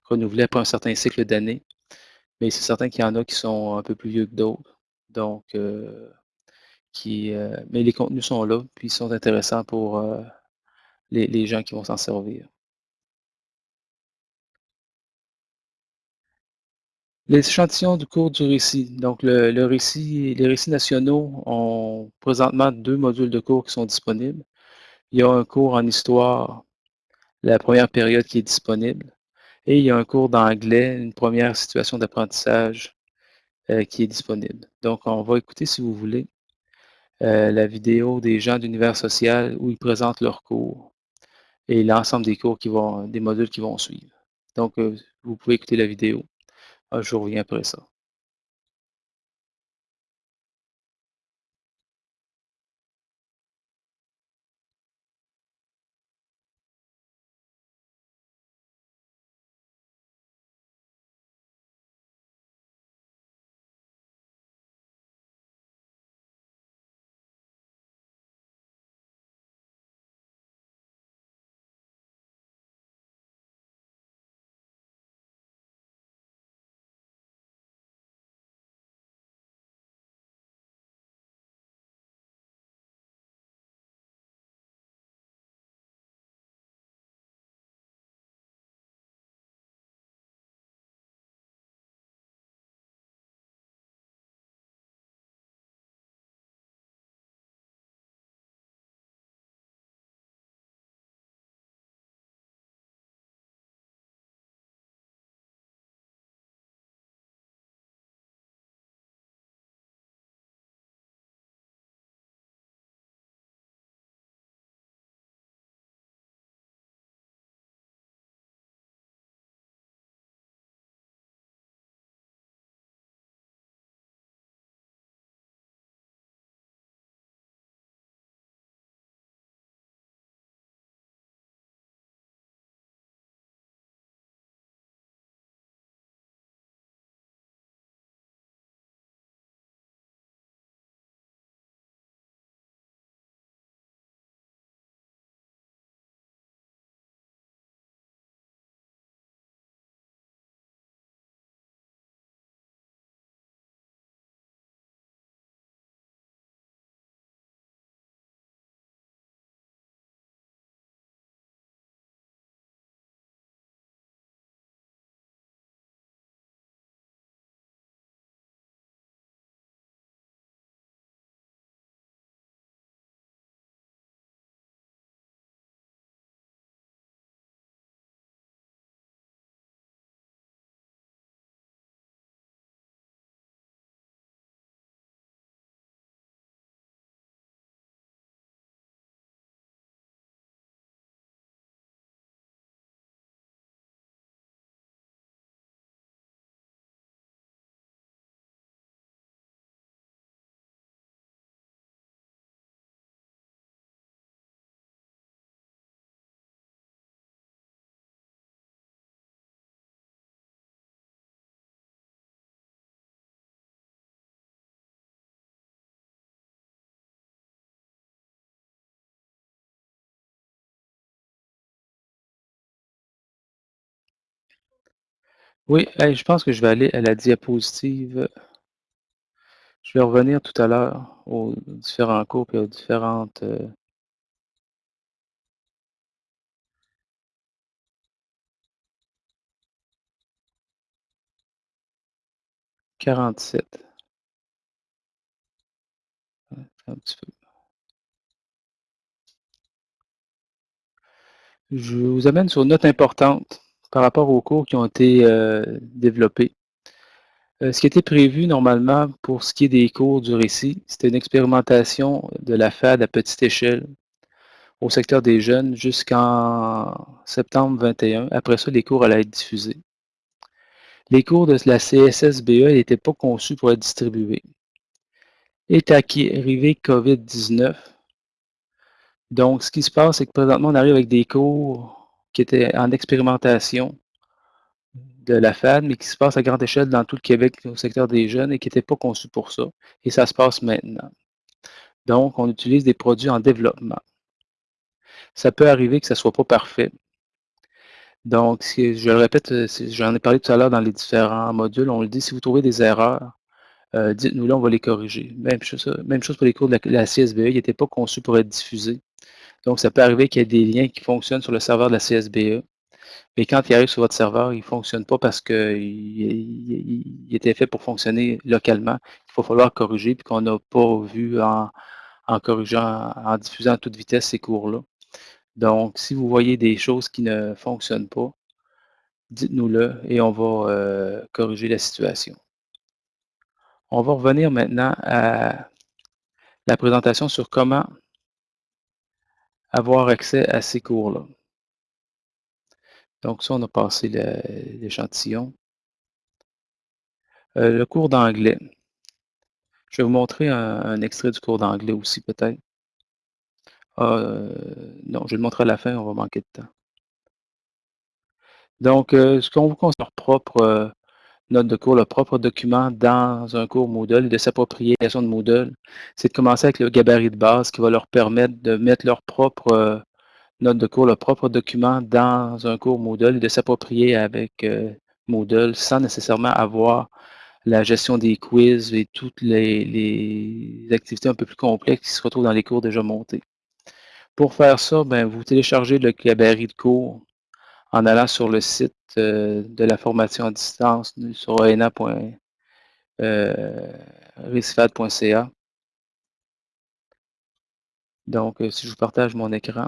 renouvelés après un certain cycle d'années. Mais c'est certain qu'il y en a qui sont un peu plus vieux que d'autres. Donc, euh, mais les contenus sont là, puis ils sont intéressants pour euh, les, gens qui vont s'en servir. Les échantillons du cours du récit. Donc, le, le, récit, les récits nationaux ont présentement deux modules de cours qui sont disponibles. Il y a un cours en histoire, la première période qui est disponible, et il y a un cours d'anglais, une première situation d'apprentissage euh, qui est disponible. Donc, on va écouter, si vous voulez, euh, la vidéo des gens d'univers social où ils présentent leurs cours et l'ensemble des cours qui vont, des modules qui vont suivre. Donc, euh, vous pouvez écouter la vidéo. Ah, je reviens après ça. Oui, je pense que je vais aller à la diapositive. Je vais revenir tout à l'heure aux différents cours et aux différentes... Euh... Quarante-sept. Un petit peu. Je vous amène sur une note importante par rapport aux cours qui ont été euh, développés. Euh, ce qui était prévu normalement pour ce qui est des cours du récit, c'était une expérimentation de la FAD à petite échelle au secteur des jeunes jusqu'en septembre 21. Après ça, les cours allaient être diffusés. Les cours de la CSSBE n'étaient pas conçus pour être distribués. Est arrivé COVID-19. Donc, ce qui se passe, c'est que présentement, on arrive avec des cours qui étaient en expérimentation de la FAD, mais qui se passent à grande échelle dans tout le Québec au secteur des jeunes et qui n'étaient pas conçus pour ça. Et ça se passe maintenant. Donc, on utilise des produits en développement. Ça peut arriver que ça ne soit pas parfait. Donc, je le répète, j'en ai parlé tout à l'heure dans les différents modules, on le dit, si vous trouvez des erreurs, euh, dites-nous là, on va les corriger. Même chose, même chose pour les cours de la, CSBE, ils n'étaient pas conçus pour être diffusés. Donc, ça peut arriver qu'il y ait des liens qui fonctionnent sur le serveur de la CSBE, mais quand ils arrivent sur votre serveur, ils ne fonctionnent pas parce qu'ils étaient faits pour fonctionner localement. Il va falloir corriger, puis qu'on n'a pas vu en, corrigeant, en diffusant à toute vitesse ces cours-là. Donc, si vous voyez des choses qui ne fonctionnent pas, dites-nous-le et on va euh, corriger la situation. On va revenir maintenant à la présentation sur comment avoir accès à ces cours-là. Donc ça, on a passé l'échantillon. Euh, le cours d'anglais. Je vais vous montrer un, extrait du cours d'anglais aussi, peut-être. Ah, euh, non, je vais le montrer à la fin, on va manquer de temps. Donc, euh, ce qu'on vous conseille, leur propre note de cours, le propre document dans un cours Moodle et de s'approprier la de Moodle, c'est de commencer avec le gabarit de base qui va leur permettre de mettre leur propre note de cours, le propre document dans un cours Moodle et de s'approprier avec euh, Moodle sans nécessairement avoir la gestion des quiz et toutes les, activités un peu plus complexes qui se retrouvent dans les cours déjà montés. Pour faire ça, ben, vous téléchargez le gabarit de cours en allant sur le site euh, de la formation à distance sur oena.recifad.ca. Euh, Donc, si je vous partage mon écran,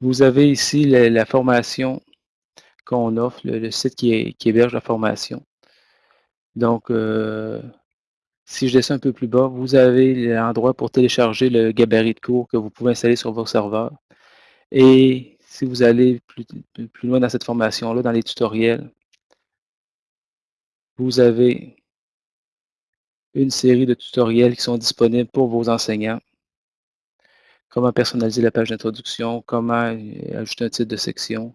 Vous avez ici la, formation qu'on offre, le, site qui, héberge la formation. Donc, euh, si je descends un peu plus bas, vous avez l'endroit pour télécharger le gabarit de cours que vous pouvez installer sur vos serveurs. Et si vous allez plus, plus loin dans cette formation-là, dans les tutoriels, vous avez une série de tutoriels qui sont disponibles pour vos enseignants comment personnaliser la page d'introduction, comment euh, ajouter un titre de section.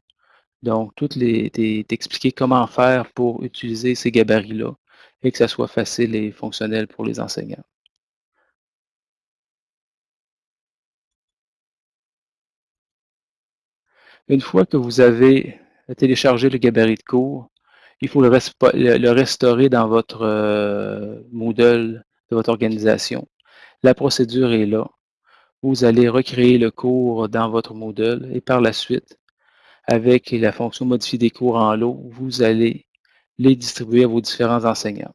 Donc, toutes les, t'expliquer comment faire pour utiliser ces gabarits-là et que ça soit facile et fonctionnel pour les enseignants. Une fois que vous avez téléchargé le gabarit de cours, il faut le, restaurer dans votre euh, Moodle de votre organisation. La procédure est là vous allez recréer le cours dans votre Moodle et par la suite, avec la fonction modifier des cours en lot, vous allez les distribuer à vos différents enseignants.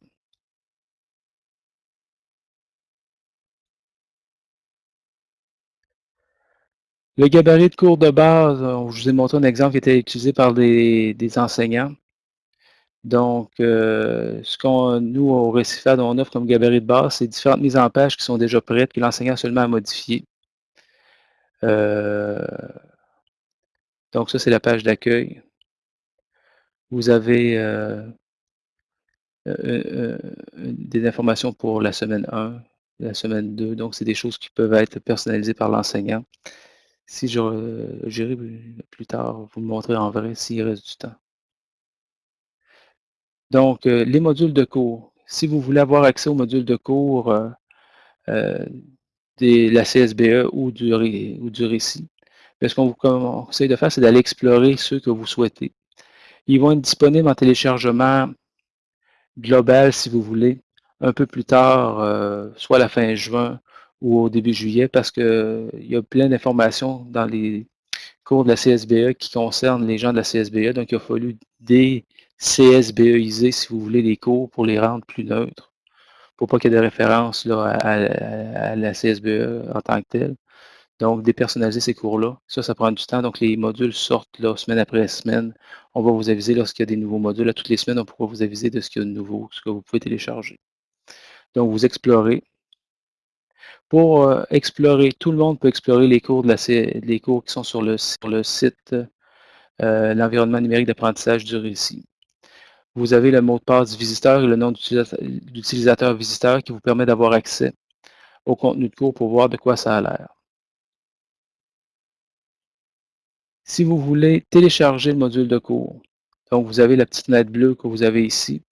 Le gabarit de cours de base, je vous ai montré un exemple qui était utilisé par des, enseignants. Donc, euh, ce qu'on nous, au Récifad, on offre comme gabarit de base, c'est différentes mises en page qui sont déjà prêtes, que l'enseignant seulement à modifier. Euh, donc ça, c'est la page d'accueil. Vous avez euh, euh, des informations pour la semaine 1, la semaine 2. Donc, c'est des choses qui peuvent être personnalisées par l'enseignant. Si j'irai plus tard vous le montrer en vrai s'il reste du temps. Donc, les modules de cours. Si vous voulez avoir accès aux modules de cours de la CSBE ou du récit. Ce qu'on vous conseille de faire, c'est d'aller explorer ceux que vous souhaitez. Ils vont être disponibles en téléchargement global, si vous voulez, un peu plus tard, soit à la fin juin ou au début juillet, parce qu'il y a plein d'informations dans les cours de la CSBE qui concernent les gens de la CSBE. Donc, il a fallu des CSBEiser, si vous voulez, les cours pour les rendre plus neutres, pour pas qu'il y ait de référence là, à, la CSBE en tant que telle. Donc, dépersonnaliser ces cours-là, ça, ça prend du temps. Donc, les modules sortent là, semaine après semaine. On va vous aviser lorsqu'il y a des nouveaux modules. Là, toutes les semaines, on pourra vous aviser de ce qu'il y a de nouveau, ce que vous pouvez télécharger. Donc, vous explorez. Pour euh, explorer, tout le monde peut explorer les cours, les cours qui sont sur le, site euh, L'environnement numérique d'apprentissage du récit. Vous avez le mot de passe visiteur et le nom d'utilisateur visiteur qui vous permet d'avoir accès au contenu de cours pour voir de quoi ça a l'air. Si vous voulez télécharger le module de cours, donc vous avez la petite fenêtre bleue que vous avez ici,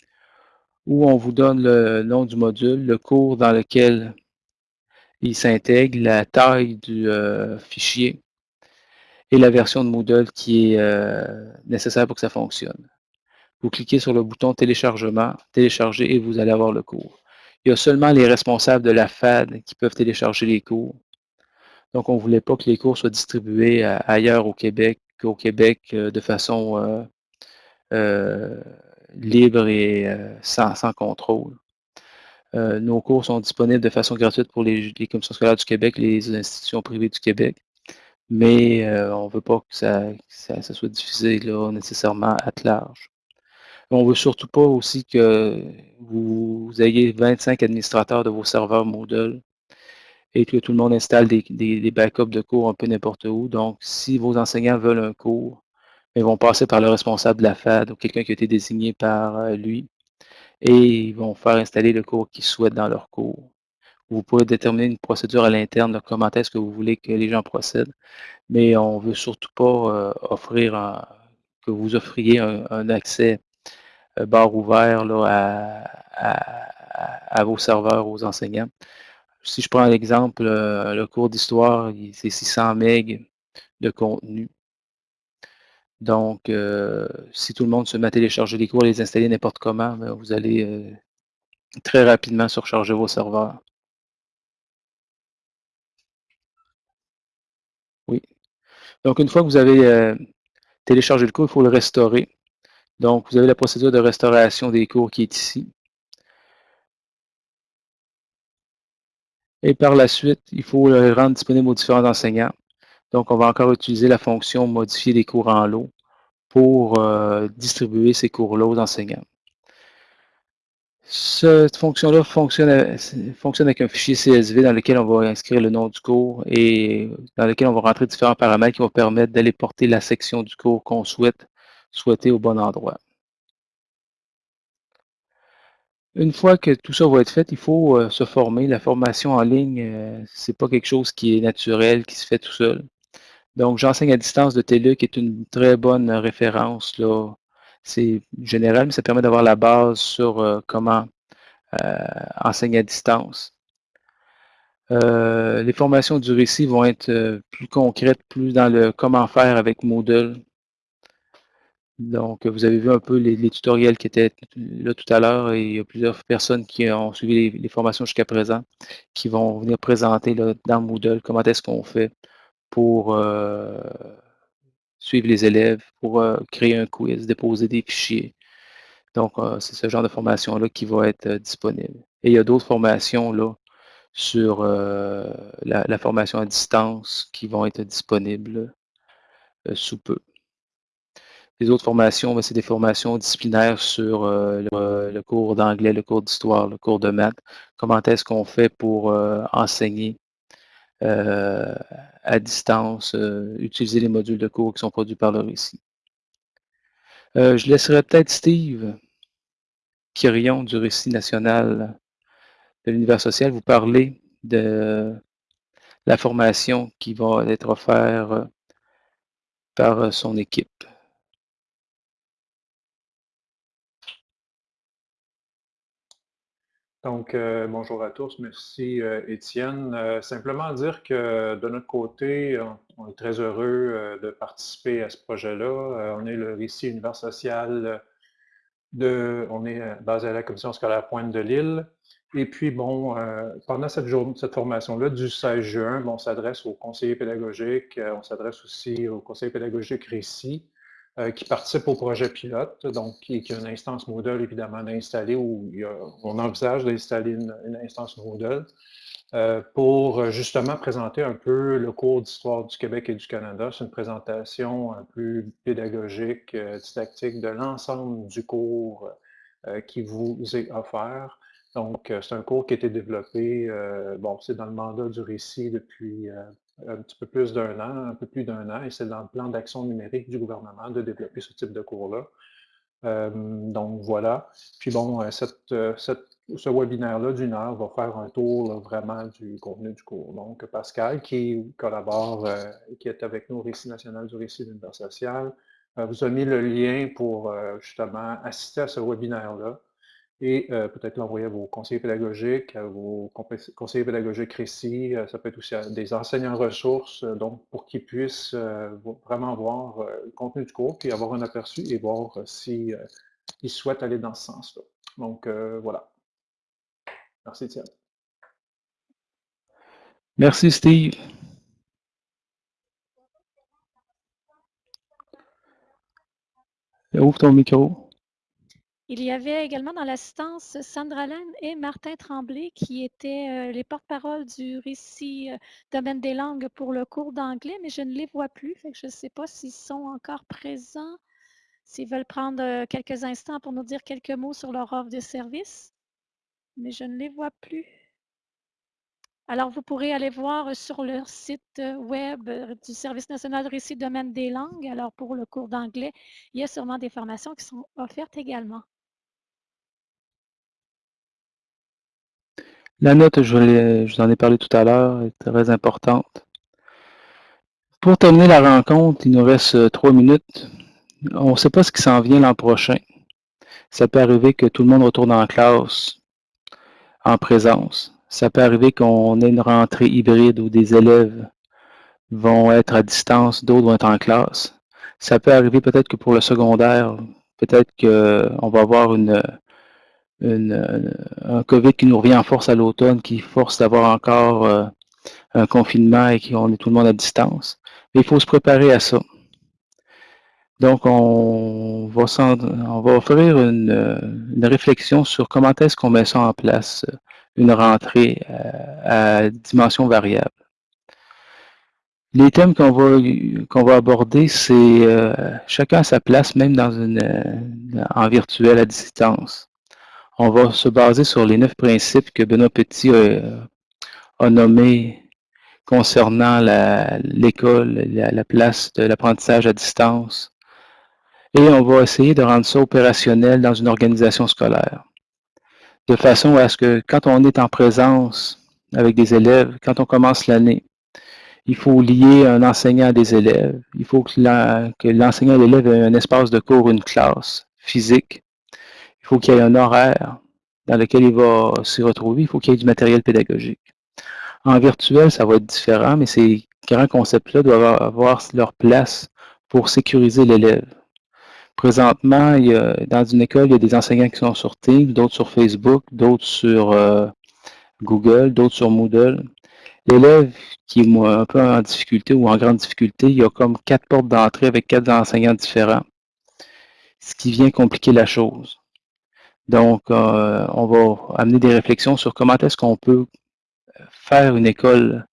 où on vous donne le nom du module, le cours dans lequel il s'intègre, la taille du euh, fichier et la version de Moodle qui est euh, nécessaire pour que ça fonctionne. Vous cliquez sur le bouton téléchargement, télécharger et vous allez avoir le cours. Il y a seulement les responsables de la FAD qui peuvent télécharger les cours. Donc, on ne voulait pas que les cours soient distribués ailleurs au Québec qu'au Québec euh, de façon libre et sans, sans contrôle. Euh, nos cours sont disponibles de façon gratuite pour les, commissions scolaires du Québec, les institutions privées du Québec, mais euh, on ne veut pas que ça, soit diffusé là, nécessairement à large. On ne veut surtout pas aussi que vous, ayez 25 administrateurs de vos serveurs Moodle et que tout le monde installe des, des, backups de cours un peu n'importe où. Donc, si vos enseignants veulent un cours, ils vont passer par le responsable de la FAD ou quelqu'un qui a été désigné par euh, lui et ils vont faire installer le cours qu'ils souhaitent dans leur cours. Vous pouvez déterminer une procédure à l'interne de comment est-ce que vous voulez que les gens procèdent, mais on ne veut surtout pas euh, offrir que vous offriez un, accès euh, barre ouvert là, à, vos serveurs, aux enseignants. Si je prends l'exemple, euh, le cours d'histoire, c'est 600 MB de contenu. Donc, euh, si tout le monde se met à télécharger les cours et les installer n'importe comment, ben, vous allez euh, très rapidement surcharger vos serveurs. Oui. Donc, une fois que vous avez téléchargé le cours, il faut le restaurer. Donc, vous avez la procédure de restauration des cours qui est ici. Et par la suite, il faut le rendre disponible aux différents enseignants. Donc, on va encore utiliser la fonction modifier les cours en lot pour euh, distribuer ces cours-là aux enseignants. Cette fonction-là fonctionne, fonctionne, avec un fichier CSV dans lequel on va inscrire le nom du cours et dans lequel on va rentrer différents paramètres qui vont permettre d'aller porter la section du cours qu'on souhaite souhaiter au bon endroit. Une fois que tout ça va être fait, il faut euh, se former. La formation en ligne, euh, ce n'est pas quelque chose qui est naturel, qui se fait tout seul. Donc, j'enseigne à distance de TELUC, qui est une très bonne référence. C'est général, mais ça permet d'avoir la base sur euh, comment euh, enseigner à distance. Les formations du récit vont être plus concrètes, plus dans le comment faire avec Moodle. Donc, vous avez vu un peu les, tutoriels qui étaient là tout à l'heure et il y a plusieurs personnes qui ont suivi les, formations jusqu'à présent qui vont venir présenter là, dans Moodle comment est-ce qu'on fait pour euh, suivre les élèves, pour euh, créer un quiz, déposer des fichiers. Donc, euh, c'est ce genre de formation-là qui va être disponible. Et il y a d'autres formations là sur la, formation à distance qui vont être disponibles sous peu. Les autres formations, ben, c'est des formations disciplinaires sur le, cours d'anglais, le cours d'histoire, le cours de maths. Comment est-ce qu'on fait pour enseigner euh, à distance, euh, utiliser les modules de cours qui sont produits par le récit? Euh, je laisserai peut-être Steve Quirion du Récit national de l'univers social vous parler de la formation qui va être offerte par son équipe. Donc, euh, bonjour à tous. Merci, euh, Étienne. Euh, simplement dire que de notre côté, on, est très heureux de participer à ce projet-là. on est le récit univers social de, on est basé à la commission scolaire Pointe de Lille Et puis, bon, pendant cette, cette formation-là, du 16 juin, on s'adresse aux conseillers pédagogiques, on s'adresse aussi aux conseillers pédagogiques Récit, euh, qui participent au projet pilote, donc qui, qui a une instance Moodle, évidemment, d'installer, où on envisage d'installer une, instance Moodle pour justement présenter un peu le cours d'histoire du Québec et du Canada. C'est une présentation un peu pédagogique, didactique de l'ensemble du cours qui vous est offert. Donc, euh, c'est un cours qui a été développé, euh, bon, c'est dans le mandat du récit depuis euh, un petit peu plus d'un an, un peu plus d'un an, et c'est dans le plan d'action numérique du gouvernement de développer ce type de cours-là. donc, voilà. Puis bon, ce webinaire-là d'une heure va faire un tour vraiment du contenu du cours. Donc, Pascal, qui collabore, et qui est avec nous au Récit national du récit de l'univers social, vous a mis le lien pour justement assister à ce webinaire-là et euh, peut-être l'envoyer à vos conseillers pédagogiques, à vos conseillers pédagogiques récits, euh, ça peut être aussi à des enseignants ressources, euh, donc pour qu'ils puissent vraiment voir le contenu du cours, puis avoir un aperçu et voir s'ils si, souhaitent aller dans ce sens-là. Donc voilà. Merci Étienne. Merci Steve. Ouvre ton micro. Il y avait également dans l'assistance Sandra Laine et Martin Tremblay qui étaient euh, les porte-paroles du récit euh, Domaine des langues pour le cours d'anglais, mais je ne les vois plus. je ne sais pas s'ils sont encore présents, s'ils veulent prendre euh, quelques instants pour nous dire quelques mots sur leur offre de service, mais je ne les vois plus. Alors, vous pourrez aller voir sur leur site web du Service national récit Domaine des langues. Alors, pour le cours d'anglais, il y a sûrement des formations qui sont offertes également. La note, je, vous en ai parlé tout à l'heure, est très importante. Pour terminer la rencontre, il nous reste euh, trois minutes. On ne sait pas ce qui s'en vient l'an prochain. Ça peut arriver que tout le monde retourne en classe en présence. Ça peut arriver qu'on ait une rentrée hybride où des élèves vont être à distance, d'autres vont être en classe. Ça peut arriver peut-être que pour le secondaire, peut-être qu'on va avoir une, une, un COVID qui nous revient en force à l'automne, qui force d'avoir encore euh, un confinement et qu'on est tout le monde à distance. Mais il faut se préparer à ça. Donc, on va, on va offrir une, une réflexion sur comment est-ce qu'on met ça en place, une rentrée euh, à dimension variable. Les thèmes qu'on va, qu'on va aborder, c'est euh, chacun à sa place, même dans une, en virtuel à distance on va se baser sur les neuf principes que Benoît Petit a, nommés concernant l'école, la, place de l'apprentissage à distance. Et on va essayer de rendre ça opérationnel dans une organisation scolaire. De façon à ce que quand on est en présence avec des élèves, quand on commence l'année, il faut lier un enseignant à des élèves. Il faut que l'enseignant et l'élève aient un espace de cours, une classe physique faut qu'il y ait un horaire dans lequel il va s'y retrouver. Il faut qu'il y ait du matériel pédagogique. En virtuel, ça va être différent, mais ces grands concepts-là doivent avoir leur place pour sécuriser l'élève. Présentement, il dans une école, il y a des enseignants qui sont sur Teams, d'autres sur Facebook, d'autres sur euh, Google, d'autres sur Moodle. L'élève qui est un peu en difficulté ou en grande difficulté, il y a comme quatre portes d'entrée avec quatre enseignants différents, ce qui vient compliquer la chose. Donc, euh, on va amener des réflexions sur comment est-ce qu'on peut faire une école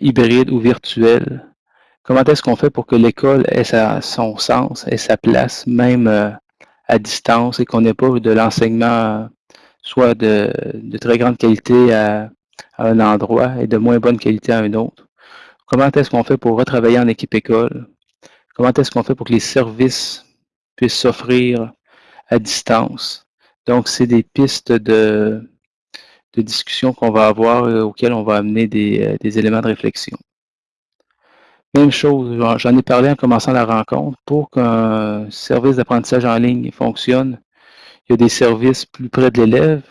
hybride ou virtuelle. Comment est-ce qu'on fait pour que l'école ait son sens, ait sa place, même euh, à distance, et qu'on n'ait pas de l'enseignement soit de, très grande qualité à, un endroit et de moins bonne qualité à un autre? Comment est-ce qu'on fait pour retravailler en équipe école? Comment est-ce qu'on fait pour que les services puissent s'offrir à distance? Donc, c'est des pistes de, discussion qu'on va avoir euh, auxquelles on va amener euh, des, éléments de réflexion. Même chose, j'en ai parlé en commençant la rencontre. Pour qu'un service d'apprentissage en ligne fonctionne, il y a des services plus près de l'élève,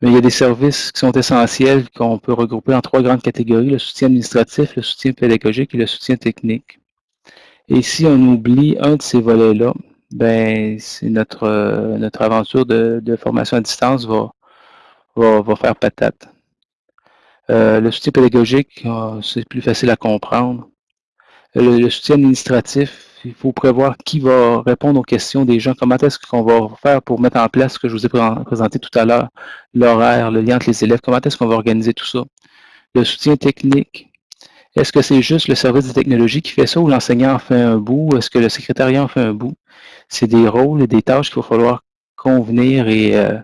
mais il y a des services qui sont essentiels qu'on peut regrouper en trois grandes catégories, le soutien administratif, le soutien pédagogique et le soutien technique. Et si on oublie un de ces volets-là, ben, c'est notre, euh, notre aventure de, formation à distance va, va, va faire patate. Euh, le soutien pédagogique, euh, c'est plus facile à comprendre. Le, soutien administratif, il faut prévoir qui va répondre aux questions des gens, comment est-ce qu'on va faire pour mettre en place ce que je vous ai présenté tout à l'heure, l'horaire, le lien entre les élèves, comment est-ce qu'on va organiser tout ça? Le soutien technique, est-ce que c'est juste le service de technologie qui fait ça ou l'enseignant en fait un bout? Est-ce que le secrétariat en fait un bout? C'est des rôles et des tâches qu'il va falloir convenir et euh,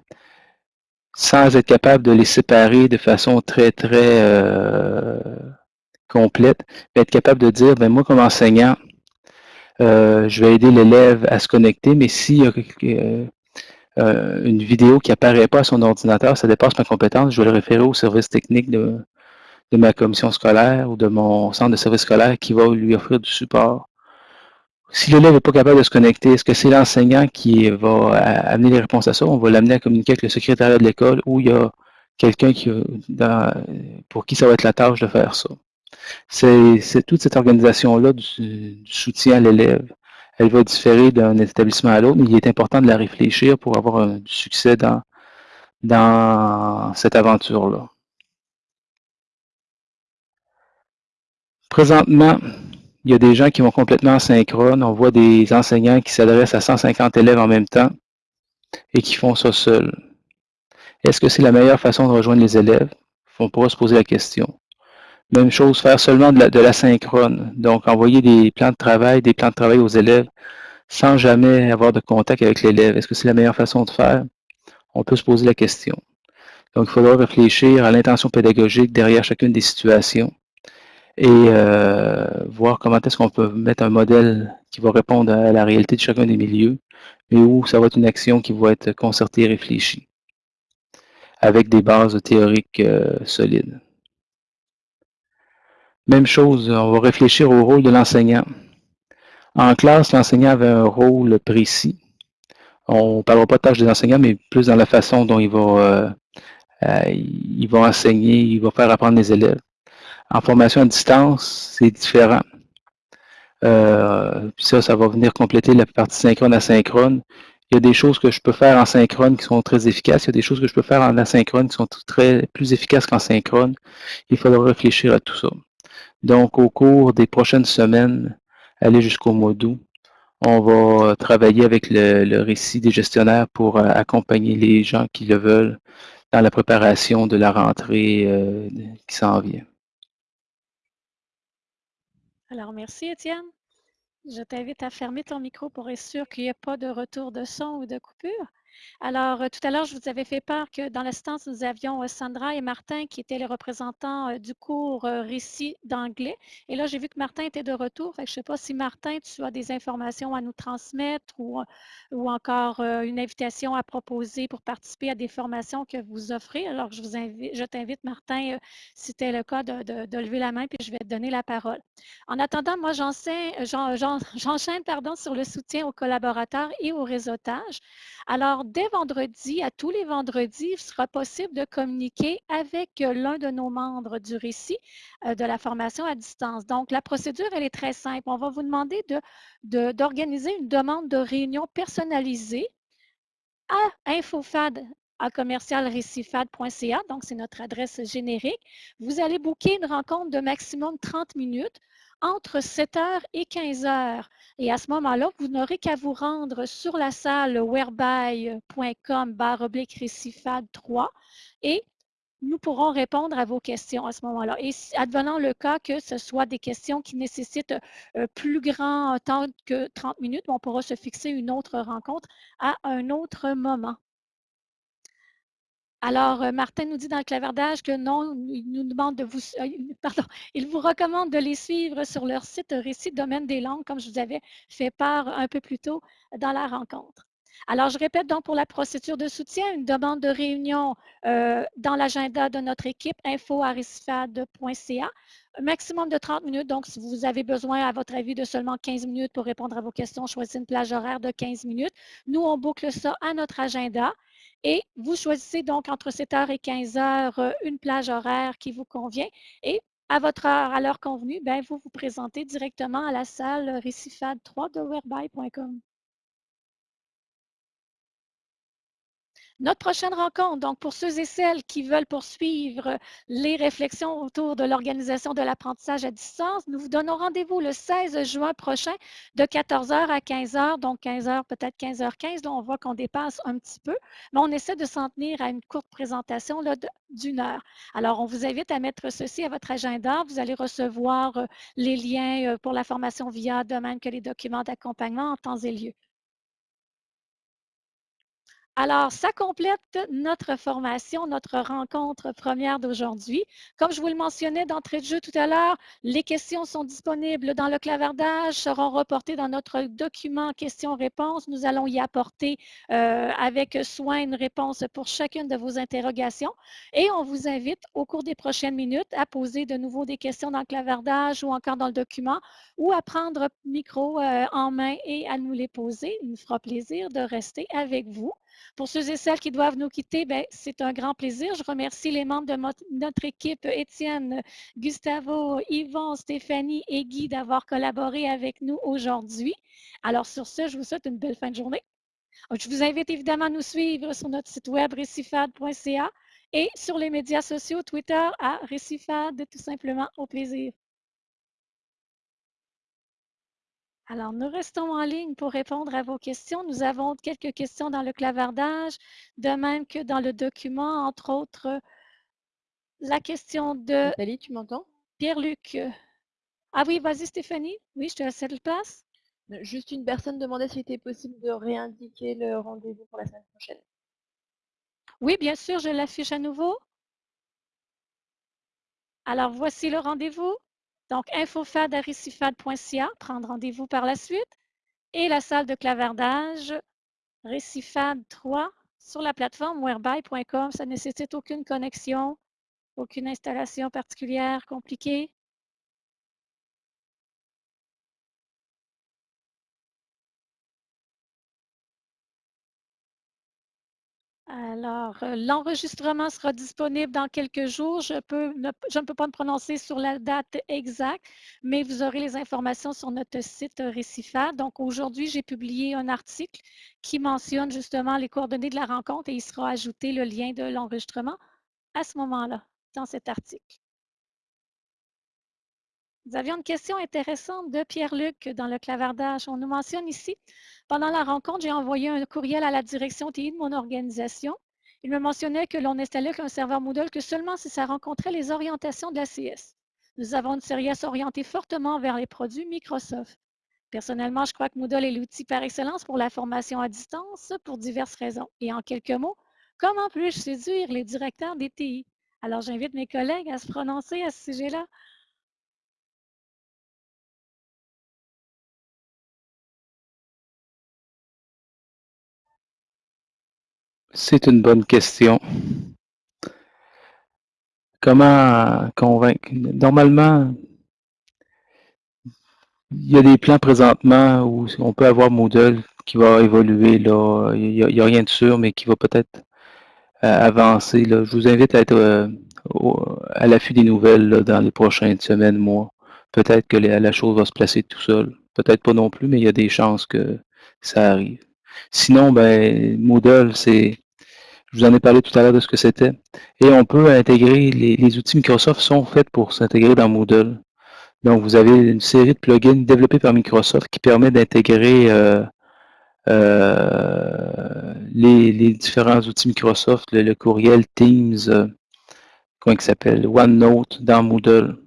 sans être capable de les séparer de façon très, très euh, complète, être capable de dire, ben moi comme enseignant, euh, je vais aider l'élève à se connecter, mais s'il y a une vidéo qui apparaît pas à son ordinateur, ça dépasse ma compétence, je vais le référer au service technique de, de ma commission scolaire ou de mon centre de service scolaire qui va lui offrir du support. Si l'élève n'est pas capable de se connecter, est-ce que c'est l'enseignant qui va amener les réponses à ça? On va l'amener à communiquer avec le secrétariat de l'école ou il y a quelqu'un qui, pour qui ça va être la tâche de faire ça. C'est toute cette organisation-là du, soutien à l'élève. Elle va différer d'un établissement à l'autre, mais il est important de la réfléchir pour avoir du succès dans cette aventure-là. Présentement, il y a des gens qui vont complètement synchrone. On voit des enseignants qui s'adressent à 150 élèves en même temps et qui font ça seuls. Est-ce que c'est la meilleure façon de rejoindre les élèves? On pourra se poser la question. Même chose, faire seulement de la. Donc, envoyer des plans de travail, des plans de travail aux élèves sans jamais avoir de contact avec l'élève. Est-ce que c'est la meilleure façon de faire? On peut se poser la question. Donc, il faudra réfléchir à l'intention pédagogique derrière chacune des situations et euh, voir comment est-ce qu'on peut mettre un modèle qui va répondre à la réalité de chacun des milieux, mais où ça va être une action qui va être concertée et réfléchie, avec des bases théoriques euh, solides. Même chose, on va réfléchir au rôle de l'enseignant. En classe, l'enseignant avait un rôle précis. On ne parlera pas de tâches des enseignants, mais plus dans la façon dont il va, euh, il va enseigner, il va faire apprendre les élèves. En formation à distance, c'est différent. Euh, ça, ça va venir compléter la partie synchrone asynchrone. Il y a des choses que je peux faire en synchrone qui sont très efficaces. Il y a des choses que je peux faire en asynchrone qui sont très plus efficaces qu'en synchrone. Il faudra réfléchir à tout ça. Donc, au cours des prochaines semaines, aller jusqu'au mois d'août, on va travailler avec le, récit des gestionnaires pour euh, accompagner les gens qui le veulent dans la préparation de la rentrée euh, qui s'en vient. Alors, merci Étienne. Je t'invite à fermer ton micro pour être sûr qu'il n'y ait pas de retour de son ou de coupure. Alors, euh, tout à l'heure, je vous avais fait part que dans l'assistance, nous avions euh, Sandra et Martin qui étaient les représentants euh, du cours récit d'anglais. Et là, j'ai vu que Martin était de retour. je ne sais pas si Martin, tu as des informations à nous transmettre ou, ou encore une invitation à proposer pour participer à des formations que vous offrez. Alors, je t'invite, Martin, si c'était le cas, de, lever la main, puis je vais te donner la parole. En attendant, moi, j'enchaîne sur le soutien aux collaborateurs et au réseautage. Alors, dès vendredi, à tous les vendredis, il sera possible de communiquer avec euh, l'un de nos membres du récit euh, de la formation à distance. Donc, la procédure, elle est très simple. On va vous demander d'organiser une demande de réunion personnalisée à infofad à commercialrécifad.ca, donc c'est notre adresse générique. Vous allez booker une rencontre de maximum 30 minutes entre 7 h et 15 h. Et à ce moment-là, vous n'aurez qu'à vous rendre sur la salle whereby.com récifade 3 et nous pourrons répondre à vos questions à ce moment-là. Et advenant le cas que ce soit des questions qui nécessitent euh, plus grand temps que 30 minutes, on pourra se fixer une autre rencontre à un autre moment. Alors, euh, Martin nous dit dans le clavardage que non, il nous demande de vous, euh, pardon, il vous recommande de les suivre sur leur site Récit Domaine des langues, comme je vous avais fait part un peu plus tôt dans la rencontre. Alors, je répète donc pour la procédure de soutien, une demande de réunion euh, dans l'agenda de notre équipe, info Un maximum de 30 minutes. Donc, si vous avez besoin, à votre avis, de seulement 15 minutes pour répondre à vos questions, choisissez une plage horaire de 15 minutes. Nous, on boucle ça à notre agenda. Et vous choisissez donc entre 7h et 15h euh, une plage horaire qui vous convient. Et à votre heure, à l'heure convenue, ben, vous vous présentez directement à la salle Récifade 3 de Notre prochaine rencontre, donc pour ceux et celles qui veulent poursuivre les réflexions autour de l'organisation de l'apprentissage à distance, nous vous donnons rendez-vous le 16 juin prochain de 14h à 15h, donc 15h, peut-être 15h15. Là, on voit qu'on dépasse un petit peu, mais on essaie de s'en tenir à une courte présentation d'une heure. Alors, on vous invite à mettre ceci à votre agenda. Vous allez recevoir euh, les liens euh, pour la formation via de même que les documents d'accompagnement en temps et lieu. Alors, ça complète notre formation, notre rencontre première d'aujourd'hui. Comme je vous le mentionnais d'entrée de jeu tout à l'heure, les questions sont disponibles dans le clavardage, seront reportées dans notre document questions-réponses. Nous allons y apporter euh, avec soin une réponse pour chacune de vos interrogations. Et on vous invite au cours des prochaines minutes à poser de nouveau des questions dans le clavardage ou encore dans le document ou à prendre micro euh, en main et à nous les poser. Il nous fera plaisir de rester avec vous. Pour ceux et celles qui doivent nous quitter, ben, c'est un grand plaisir. Je remercie les membres de notre équipe, Étienne, Gustavo, Yvon, Stéphanie et Guy d'avoir collaboré avec nous aujourd'hui. Alors sur ce, je vous souhaite une belle fin de journée. Je vous invite évidemment à nous suivre sur notre site web récifade.ca et sur les médias sociaux, Twitter à Récifade, tout simplement au plaisir. Alors, nous restons en ligne pour répondre à vos questions. Nous avons quelques questions dans le clavardage, de même que dans le document, entre autres, la question de... Nathalie, tu m'entends? Pierre-Luc. Ah oui, vas-y Stéphanie. Oui, je te laisse la place. Juste une personne demandait s'il était possible de réindiquer le rendez-vous pour la semaine prochaine. Oui, bien sûr, je l'affiche à nouveau. Alors, voici le rendez-vous. Donc, infofad.récifad.ca, prendre rendez-vous par la suite. Et la salle de clavardage Récifad 3 sur la plateforme whereby.com. Ça ne nécessite aucune connexion, aucune installation particulière compliquée. Alors, euh, l'enregistrement sera disponible dans quelques jours. Je, ne peux pas me prononcer sur la date exacte, mais vous aurez les informations sur notre site Récifat. Donc, aujourd'hui, j'ai publié un article qui mentionne justement les coordonnées de la rencontre et il sera ajouté le lien de l'enregistrement à ce moment-là, dans cet article. Nous avions une question intéressante de Pierre-Luc dans le clavardage. On nous mentionne ici, pendant la rencontre, j'ai envoyé un courriel à la direction TI de mon organisation. Il me mentionnait que l'on installait un serveur Moodle que seulement si ça rencontrait les orientations de la CS. Nous avons une série orientée fortement vers les produits Microsoft. Personnellement, je crois que Moodle est l'outil par excellence pour la formation à distance pour diverses raisons. Et en quelques mots, comment puis-je séduire les directeurs des TI? Alors, j'invite mes collègues à se prononcer à ce sujet-là. C'est une bonne question. Comment convaincre? Normalement, il y a des plans présentement où on peut avoir Moodle qui va évoluer. Là. Il n'y a, rien de sûr, mais qui va peut-être euh, avancer. Là. Je vous invite à être euh, à l'affût des nouvelles dans les prochaines semaines, mois. Peut-être que la chose va se placer tout seul. Peut-être pas non plus, mais il y a des chances que ça arrive. Sinon, ben, Moodle, c'est je vous en ai parlé tout à l'heure de ce que c'était. Et on peut intégrer, les, outils Microsoft sont faits pour s'intégrer dans Moodle. Donc, vous avez une série de plugins développés par Microsoft qui permet d'intégrer euh, euh, les, différents outils Microsoft, le, courriel Teams, euh, comment il s'appelle, OneNote dans Moodle.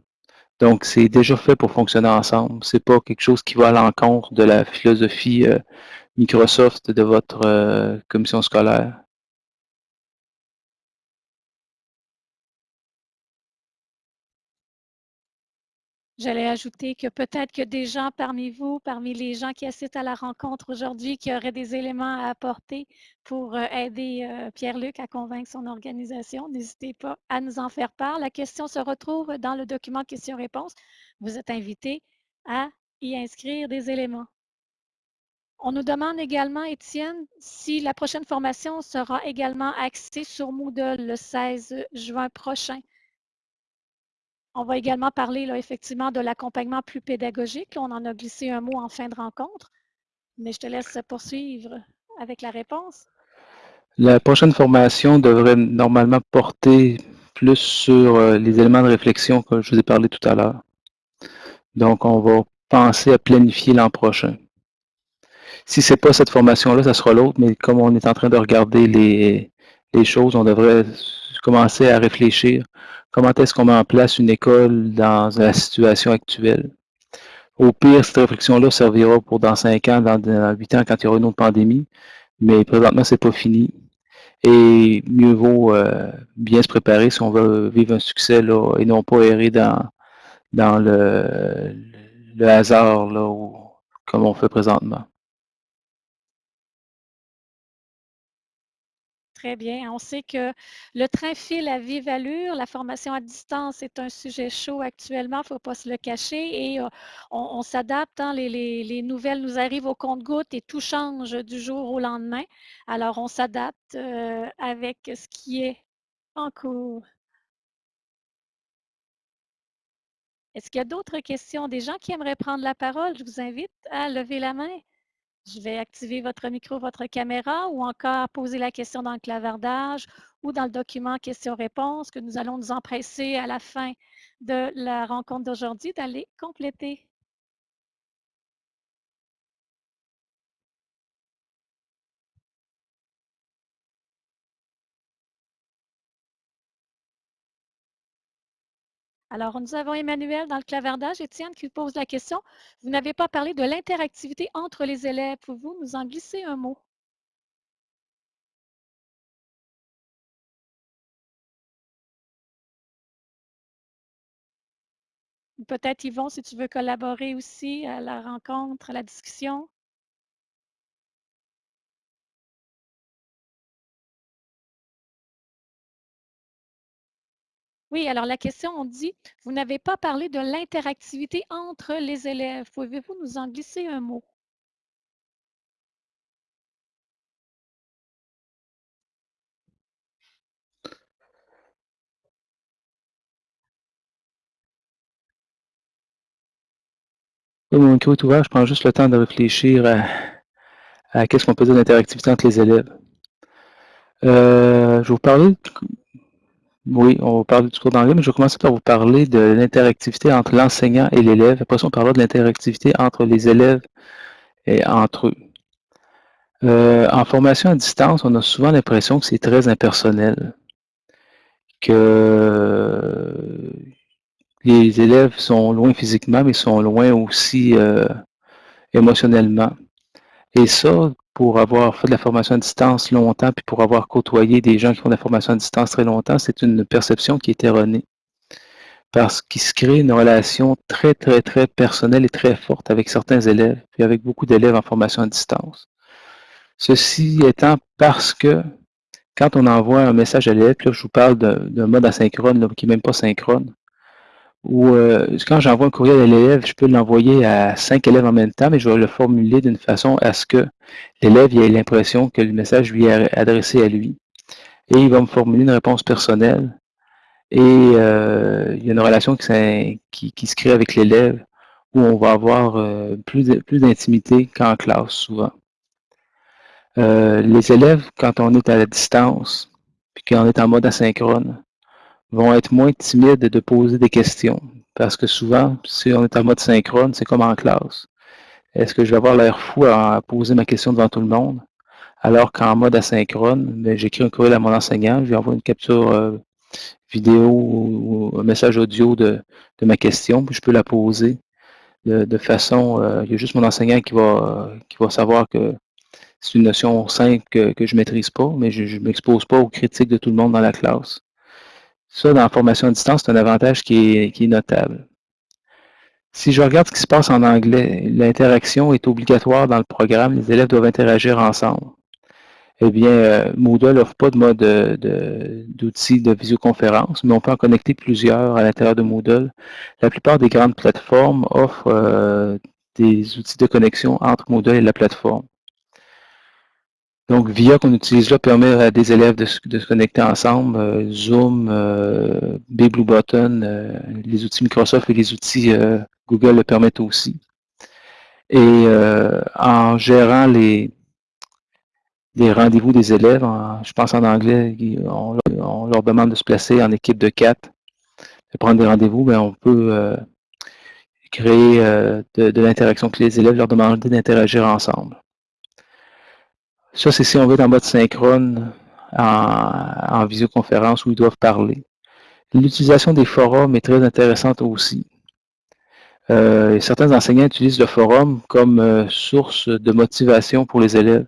Donc, c'est déjà fait pour fonctionner ensemble. C'est pas quelque chose qui va à l'encontre de la philosophie Microsoft de votre commission scolaire. J'allais ajouter que peut-être que des gens parmi vous, parmi les gens qui assistent à la rencontre aujourd'hui, qui auraient des éléments à apporter pour euh, aider euh, Pierre-Luc à convaincre son organisation, n'hésitez pas à nous en faire part. La question se retrouve dans le document questions-réponses. Vous êtes invité à y inscrire des éléments. On nous demande également, Étienne, si la prochaine formation sera également axée sur Moodle le 16 juin prochain. On va également parler effectivement de l'accompagnement plus pédagogique. on en a glissé un mot en fin de rencontre, mais je te laisse poursuivre avec la réponse. La prochaine formation devrait normalement porter plus sur euh, les éléments de réflexion que je vous ai parlé tout à l'heure. Donc, on va penser à planifier l'an prochain. Si ce n'est pas cette formation-là, ça sera l'autre, mais comme on est en train de regarder les choses, on devrait commencer à réfléchir comment est-ce qu'on met en place une école dans la situation actuelle? Au pire, cette réflexion-là servira pour dans cinq ans, dans, huit ans, quand il y aura une autre pandémie, mais présentement, c'est pas fini. Et mieux vaut euh, bien se préparer si on veut vivre un succès là, et non pas errer dans, dans le, le hasard là, comme on fait présentement. Très bien. On sait que le train file à vive allure. La formation à distance est un sujet chaud actuellement, il ne faut pas se le cacher. Et euh, on, s'adapte. Hein. les, nouvelles nous arrivent au compte-gouttes et tout change du jour au lendemain. Alors, on s'adapte euh, avec ce qui est en cours. Est-ce qu'il y a d'autres questions? Des gens qui aimeraient prendre la parole? Je vous invite à lever la main. Je vais activer votre micro, votre caméra ou encore poser la question dans le clavardage ou dans le document questions-réponses que nous allons nous empresser à la fin de la rencontre d'aujourd'hui d'aller compléter. Alors, nous avons Emmanuel dans le clavardage. Étienne qui pose la question. Vous n'avez pas parlé de l'interactivité entre les élèves. Pouvez-vous nous en glisser un mot? Peut-être Yvon, si tu veux collaborer aussi à la rencontre, à la discussion. Oui, alors la question, on dit, vous n'avez pas parlé de l'interactivité entre les élèves. Pouvez-vous nous en glisser un mot? mon micro est ouvert, je prends juste le temps de réfléchir à, qu'est-ce qu'on peut dire d'interactivité entre les élèves. Euh, je vais vous parler oui, on va parler du cours d'anglais, mais je vais commencer par vous parler de l'interactivité entre l'enseignant et l'élève. Après ça, on parlera de l'interactivité entre les élèves et entre eux. Euh, en formation à distance, on a souvent l'impression que c'est très impersonnel, que les élèves sont loin physiquement, mais sont loin aussi euh, émotionnellement. Et ça, pour avoir fait de la formation à distance longtemps, puis pour avoir côtoyé des gens qui font de la formation à distance très longtemps, c'est une perception qui est erronée. Parce qu'il se crée une relation très, très, très personnelle et très forte avec certains élèves, puis avec beaucoup d'élèves en formation à distance. Ceci étant parce que quand on envoie un message à l'élève, là je vous parle d'un mode asynchrone qui n'est même pas synchrone, ou euh, quand j'envoie un courriel à l'élève, je peux l'envoyer à cinq élèves en même temps, mais je vais le formuler d'une façon à ce que l'élève ait l'impression que le message lui est adressé à lui. Et il va me formuler une réponse personnelle. Et euh, il y a une relation qui, qui, se crée avec l'élève où on va avoir euh, plus, plus d'intimité qu'en classe, souvent. les élèves, quand on est à la distance, puis qu'on est en mode asynchrone, vont être moins timides de poser des questions. Parce que souvent, si on est en mode synchrone, c'est comme en classe. Est-ce que je vais avoir l'air fou à poser ma question devant tout le monde? Alors qu'en mode asynchrone, ben, j'écris un courriel à mon enseignant, je lui envoie une capture euh, vidéo ou, un message audio de, ma question, puis je peux la poser de, façon, euh, il y a juste mon enseignant qui va, qui va savoir que c'est une notion simple que, que je ne maîtrise pas, mais je ne m'expose pas aux critiques de tout le monde dans la classe. Ça, dans la formation à distance, c'est un avantage qui est, notable. Si je regarde ce qui se passe en anglais, l'interaction est obligatoire dans le programme. Les élèves doivent interagir ensemble. Eh bien, euh, Moodle n'offre pas de mode d'outils de, visioconférence, mais on peut en connecter plusieurs à l'intérieur de Moodle. La plupart des grandes plateformes offrent euh, des outils de connexion entre Moodle et la plateforme. Donc, VIA qu'on utilise là permet à des élèves de, se connecter ensemble. Euh, Zoom, euh, Button, euh, les outils Microsoft et les outils euh, Google le permettent aussi. Et en gérant les, rendez-vous des élèves. je pense en anglais, on, leur demande de se placer en équipe de quatre, de prendre des rendez-vous, mais on peut créer de, l'interaction que les élèves, leur demander d'interagir ensemble. Ça, c'est si on veut être en mode synchrone en, visioconférence où ils doivent parler. L'utilisation des forums est très intéressante aussi. Euh, certains enseignants utilisent le forum comme source de motivation pour les élèves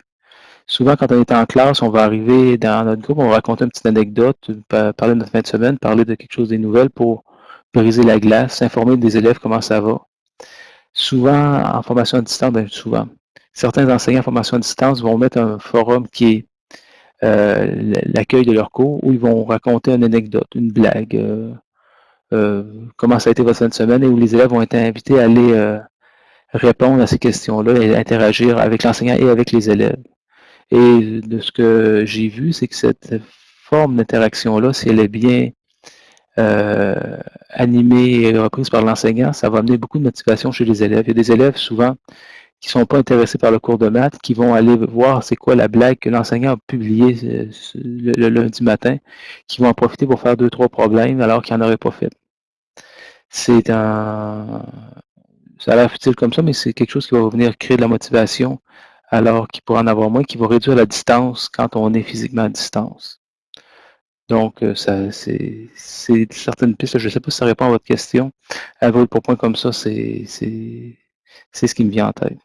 souvent, quand on est en classe, on va arriver dans notre groupe, on va raconter une petite anecdote, parler de notre fin de semaine, parler de quelque chose des nouvelles pour briser la glace, informer des élèves comment ça va. Souvent, en formation à distance, bien souvent, certains enseignants en formation à distance vont mettre un forum qui est euh, l'accueil de leur cours, où ils vont raconter une anecdote, une blague, euh, euh, comment ça a été votre fin de semaine, et où les élèves vont être invités à aller répondre à ces questions-là et interagir avec l'enseignant et avec les élèves. Et de ce que j'ai vu, c'est que cette forme d'interaction-là, si elle est bien animée et reprise par l'enseignant, ça va amener beaucoup de motivation chez les élèves. Il y a des élèves souvent qui sont pas intéressés par le cours de maths, qui vont aller voir c'est quoi la blague que l'enseignant a publiée euh, le, lundi matin, qui vont en profiter pour faire deux, trois problèmes alors qu'ils n'en auraient pas fait. C'est un... Ça a l'air futile comme ça, mais c'est quelque chose qui va venir créer de la motivation alors qu'il pourrait en avoir moins, qui va réduire la distance quand on est physiquement à distance. Donc, euh, ça, c'est certaines pistes. Je ne sais pas si ça répond à votre question. À votre pour point comme ça, c'est ce qui me vient en tête.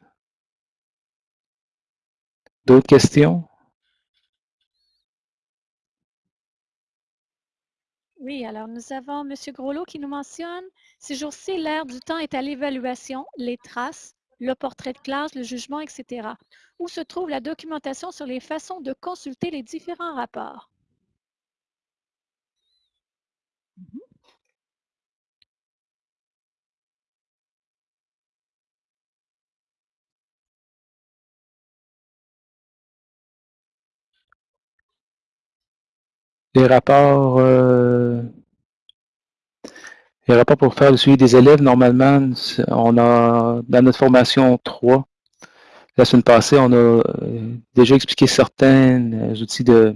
D'autres questions? Oui, alors nous avons M. Groslot qui nous mentionne, ces jours-ci, l'air du temps est à l'évaluation, les traces, le portrait de classe, le jugement, etc. Où se trouve la documentation sur les façons de consulter les différents rapports? Les rapports, euh, les rapports pour faire le suivi des élèves, normalement, on a dans notre formation 3, la semaine passée, on a euh, déjà expliqué certains euh, outils de,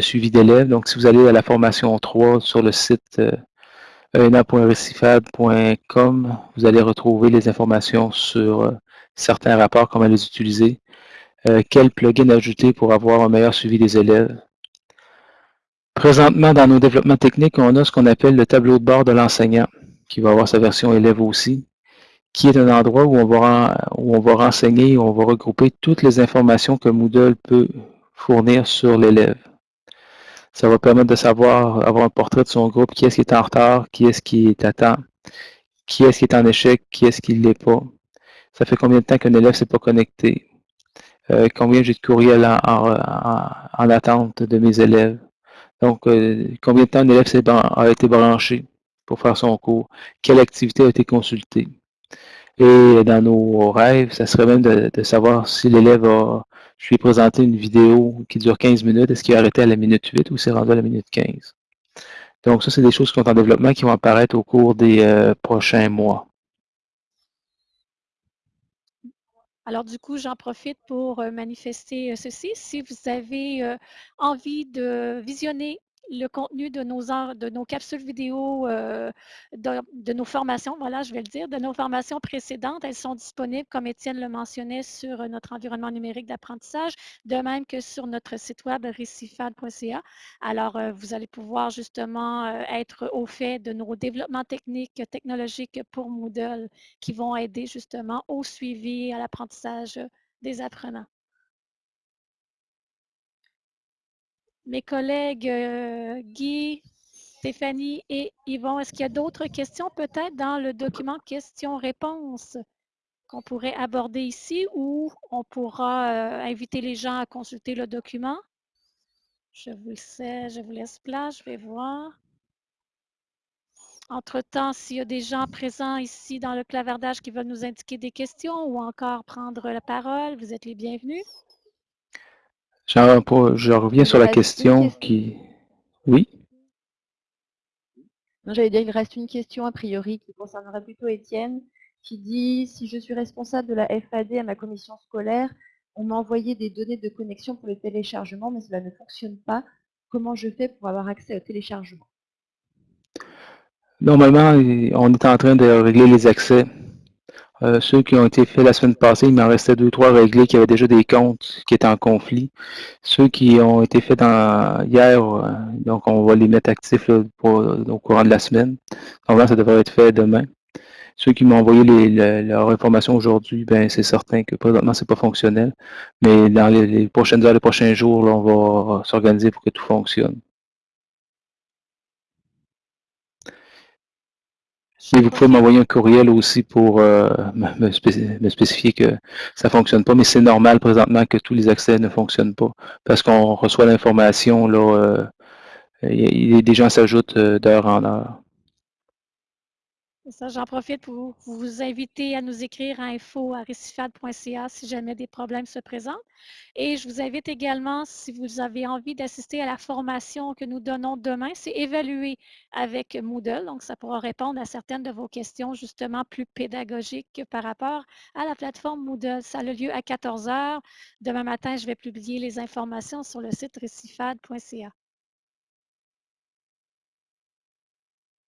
suivi d'élèves. Donc, si vous allez à la formation 3 sur le site euh, ena.recifad.com, vous allez retrouver les informations sur certains rapports, comment les utiliser, quel plugin ajouter pour avoir un meilleur suivi des élèves. Présentement, dans nos développements techniques, on a ce qu'on appelle le tableau de bord de l'enseignant, qui va avoir sa version élève aussi qui est un endroit où on va, où on va renseigner, où on va regrouper toutes les informations que Moodle peut fournir sur l'élève. Ça va permettre de savoir, avoir un portrait de son groupe, qui est-ce qui est en retard, qui est-ce qui est à temps, qui est-ce qui est en échec, qui est-ce qui ne l'est pas. Ça fait combien de temps qu'un élève ne s'est pas connecté, euh, combien j'ai de courriels en, attente de mes élèves? Donc, euh, combien de temps un élève a été branché pour faire son cours, quelle activité a été consultée? Et dans nos rêves, ça serait même de, savoir si l'élève a, je lui ai présenté une vidéo qui dure 15 minutes, est-ce qu'il a arrêté à la minute 8 ou s'est rendu à la minute 15? Donc ça, c'est des choses qui sont en développement qui vont apparaître au cours des euh, prochains mois. Alors, du coup, j'en profite pour manifester ceci. Si vous avez envie de visionner le contenu de nos, capsules vidéo, euh, de, nos formations, voilà, je vais le dire, de nos formations précédentes. Elles sont disponibles, comme Étienne le mentionnait, sur euh, notre environnement numérique d'apprentissage, de même que sur notre site web recifad.ca. Alors, euh, vous allez pouvoir justement être au fait de nos développements techniques, technologiques pour Moodle qui vont aider justement au suivi, à l'apprentissage des apprenants. Mes collègues euh, Guy, Stéphanie et Yvon, est-ce qu'il y a d'autres questions peut-être dans le document questions-réponses qu'on pourrait aborder ici ou on pourra euh, inviter les gens à consulter le document? Je vous le sais, je vous laisse place, je vais voir. Entre-temps, s'il y a des gens présents ici dans le clavardage qui veulent nous indiquer des questions ou encore prendre la parole, vous êtes les bienvenus. Je reviens sur la question qui... Oui? J'allais dire qu'il reste une question a priori qui concernerait plutôt Étienne, qui dit « Si je suis responsable de la FAD à ma commission scolaire, on m'a envoyé des données de connexion pour le téléchargement, mais cela ne fonctionne pas. Comment je fais pour avoir accès au téléchargement? Normalement, on est en train de régler les accès. Euh, ceux qui ont été faits la semaine passée, il m'en restait deux, trois réglés qui avaient déjà des comptes qui étaient en conflit. Ceux qui ont été faits hier, euh, donc on va les mettre actifs au courant de la semaine. Normalement, ça devrait être fait demain. Ceux qui m'ont envoyé les, leur information aujourd'hui, ben c'est certain que présentement, c'est pas fonctionnel. Mais dans les, prochaines heures, les prochains jours, on va s'organiser pour que tout fonctionne. Et vous pouvez m'envoyer un courriel aussi pour euh, me, spécifier que ça ne fonctionne pas, mais c'est normal présentement que tous les accès ne fonctionnent pas parce qu'on reçoit l'information, là, euh, des gens s'ajoutent euh, d'heure en heure. J'en profite pour vous inviter à nous écrire à info.recifad.ca si jamais des problèmes se présentent. Et je vous invite également, si vous avez envie d'assister à la formation que nous donnons demain, c'est évaluer avec Moodle. Donc, ça pourra répondre à certaines de vos questions, justement plus pédagogiques par rapport à la plateforme Moodle. Ça a lieu à 14 heures. Demain matin, je vais publier les informations sur le site recifad.ca.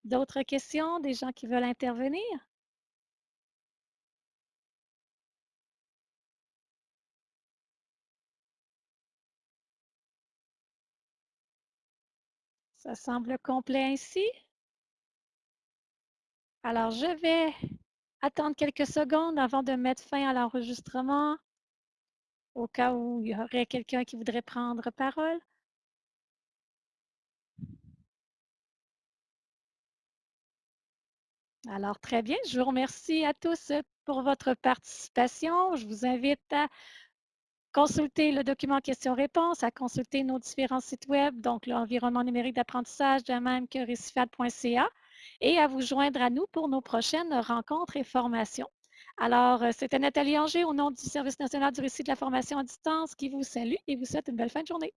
D'autres questions? Des gens qui veulent intervenir? Ça semble complet ainsi. Alors, je vais attendre quelques secondes avant de mettre fin à l'enregistrement au cas où il y aurait quelqu'un qui voudrait prendre parole. Alors, très bien. Je vous remercie à tous pour votre participation. Je vous invite à consulter le document questions-réponses, à consulter nos différents sites web, donc l'environnement numérique d'apprentissage, de même que et à vous joindre à nous pour nos prochaines rencontres et formations. Alors, euh, c'était Nathalie Anger au nom du Service national du récit de la formation à distance qui vous salue et vous souhaite une belle fin de journée.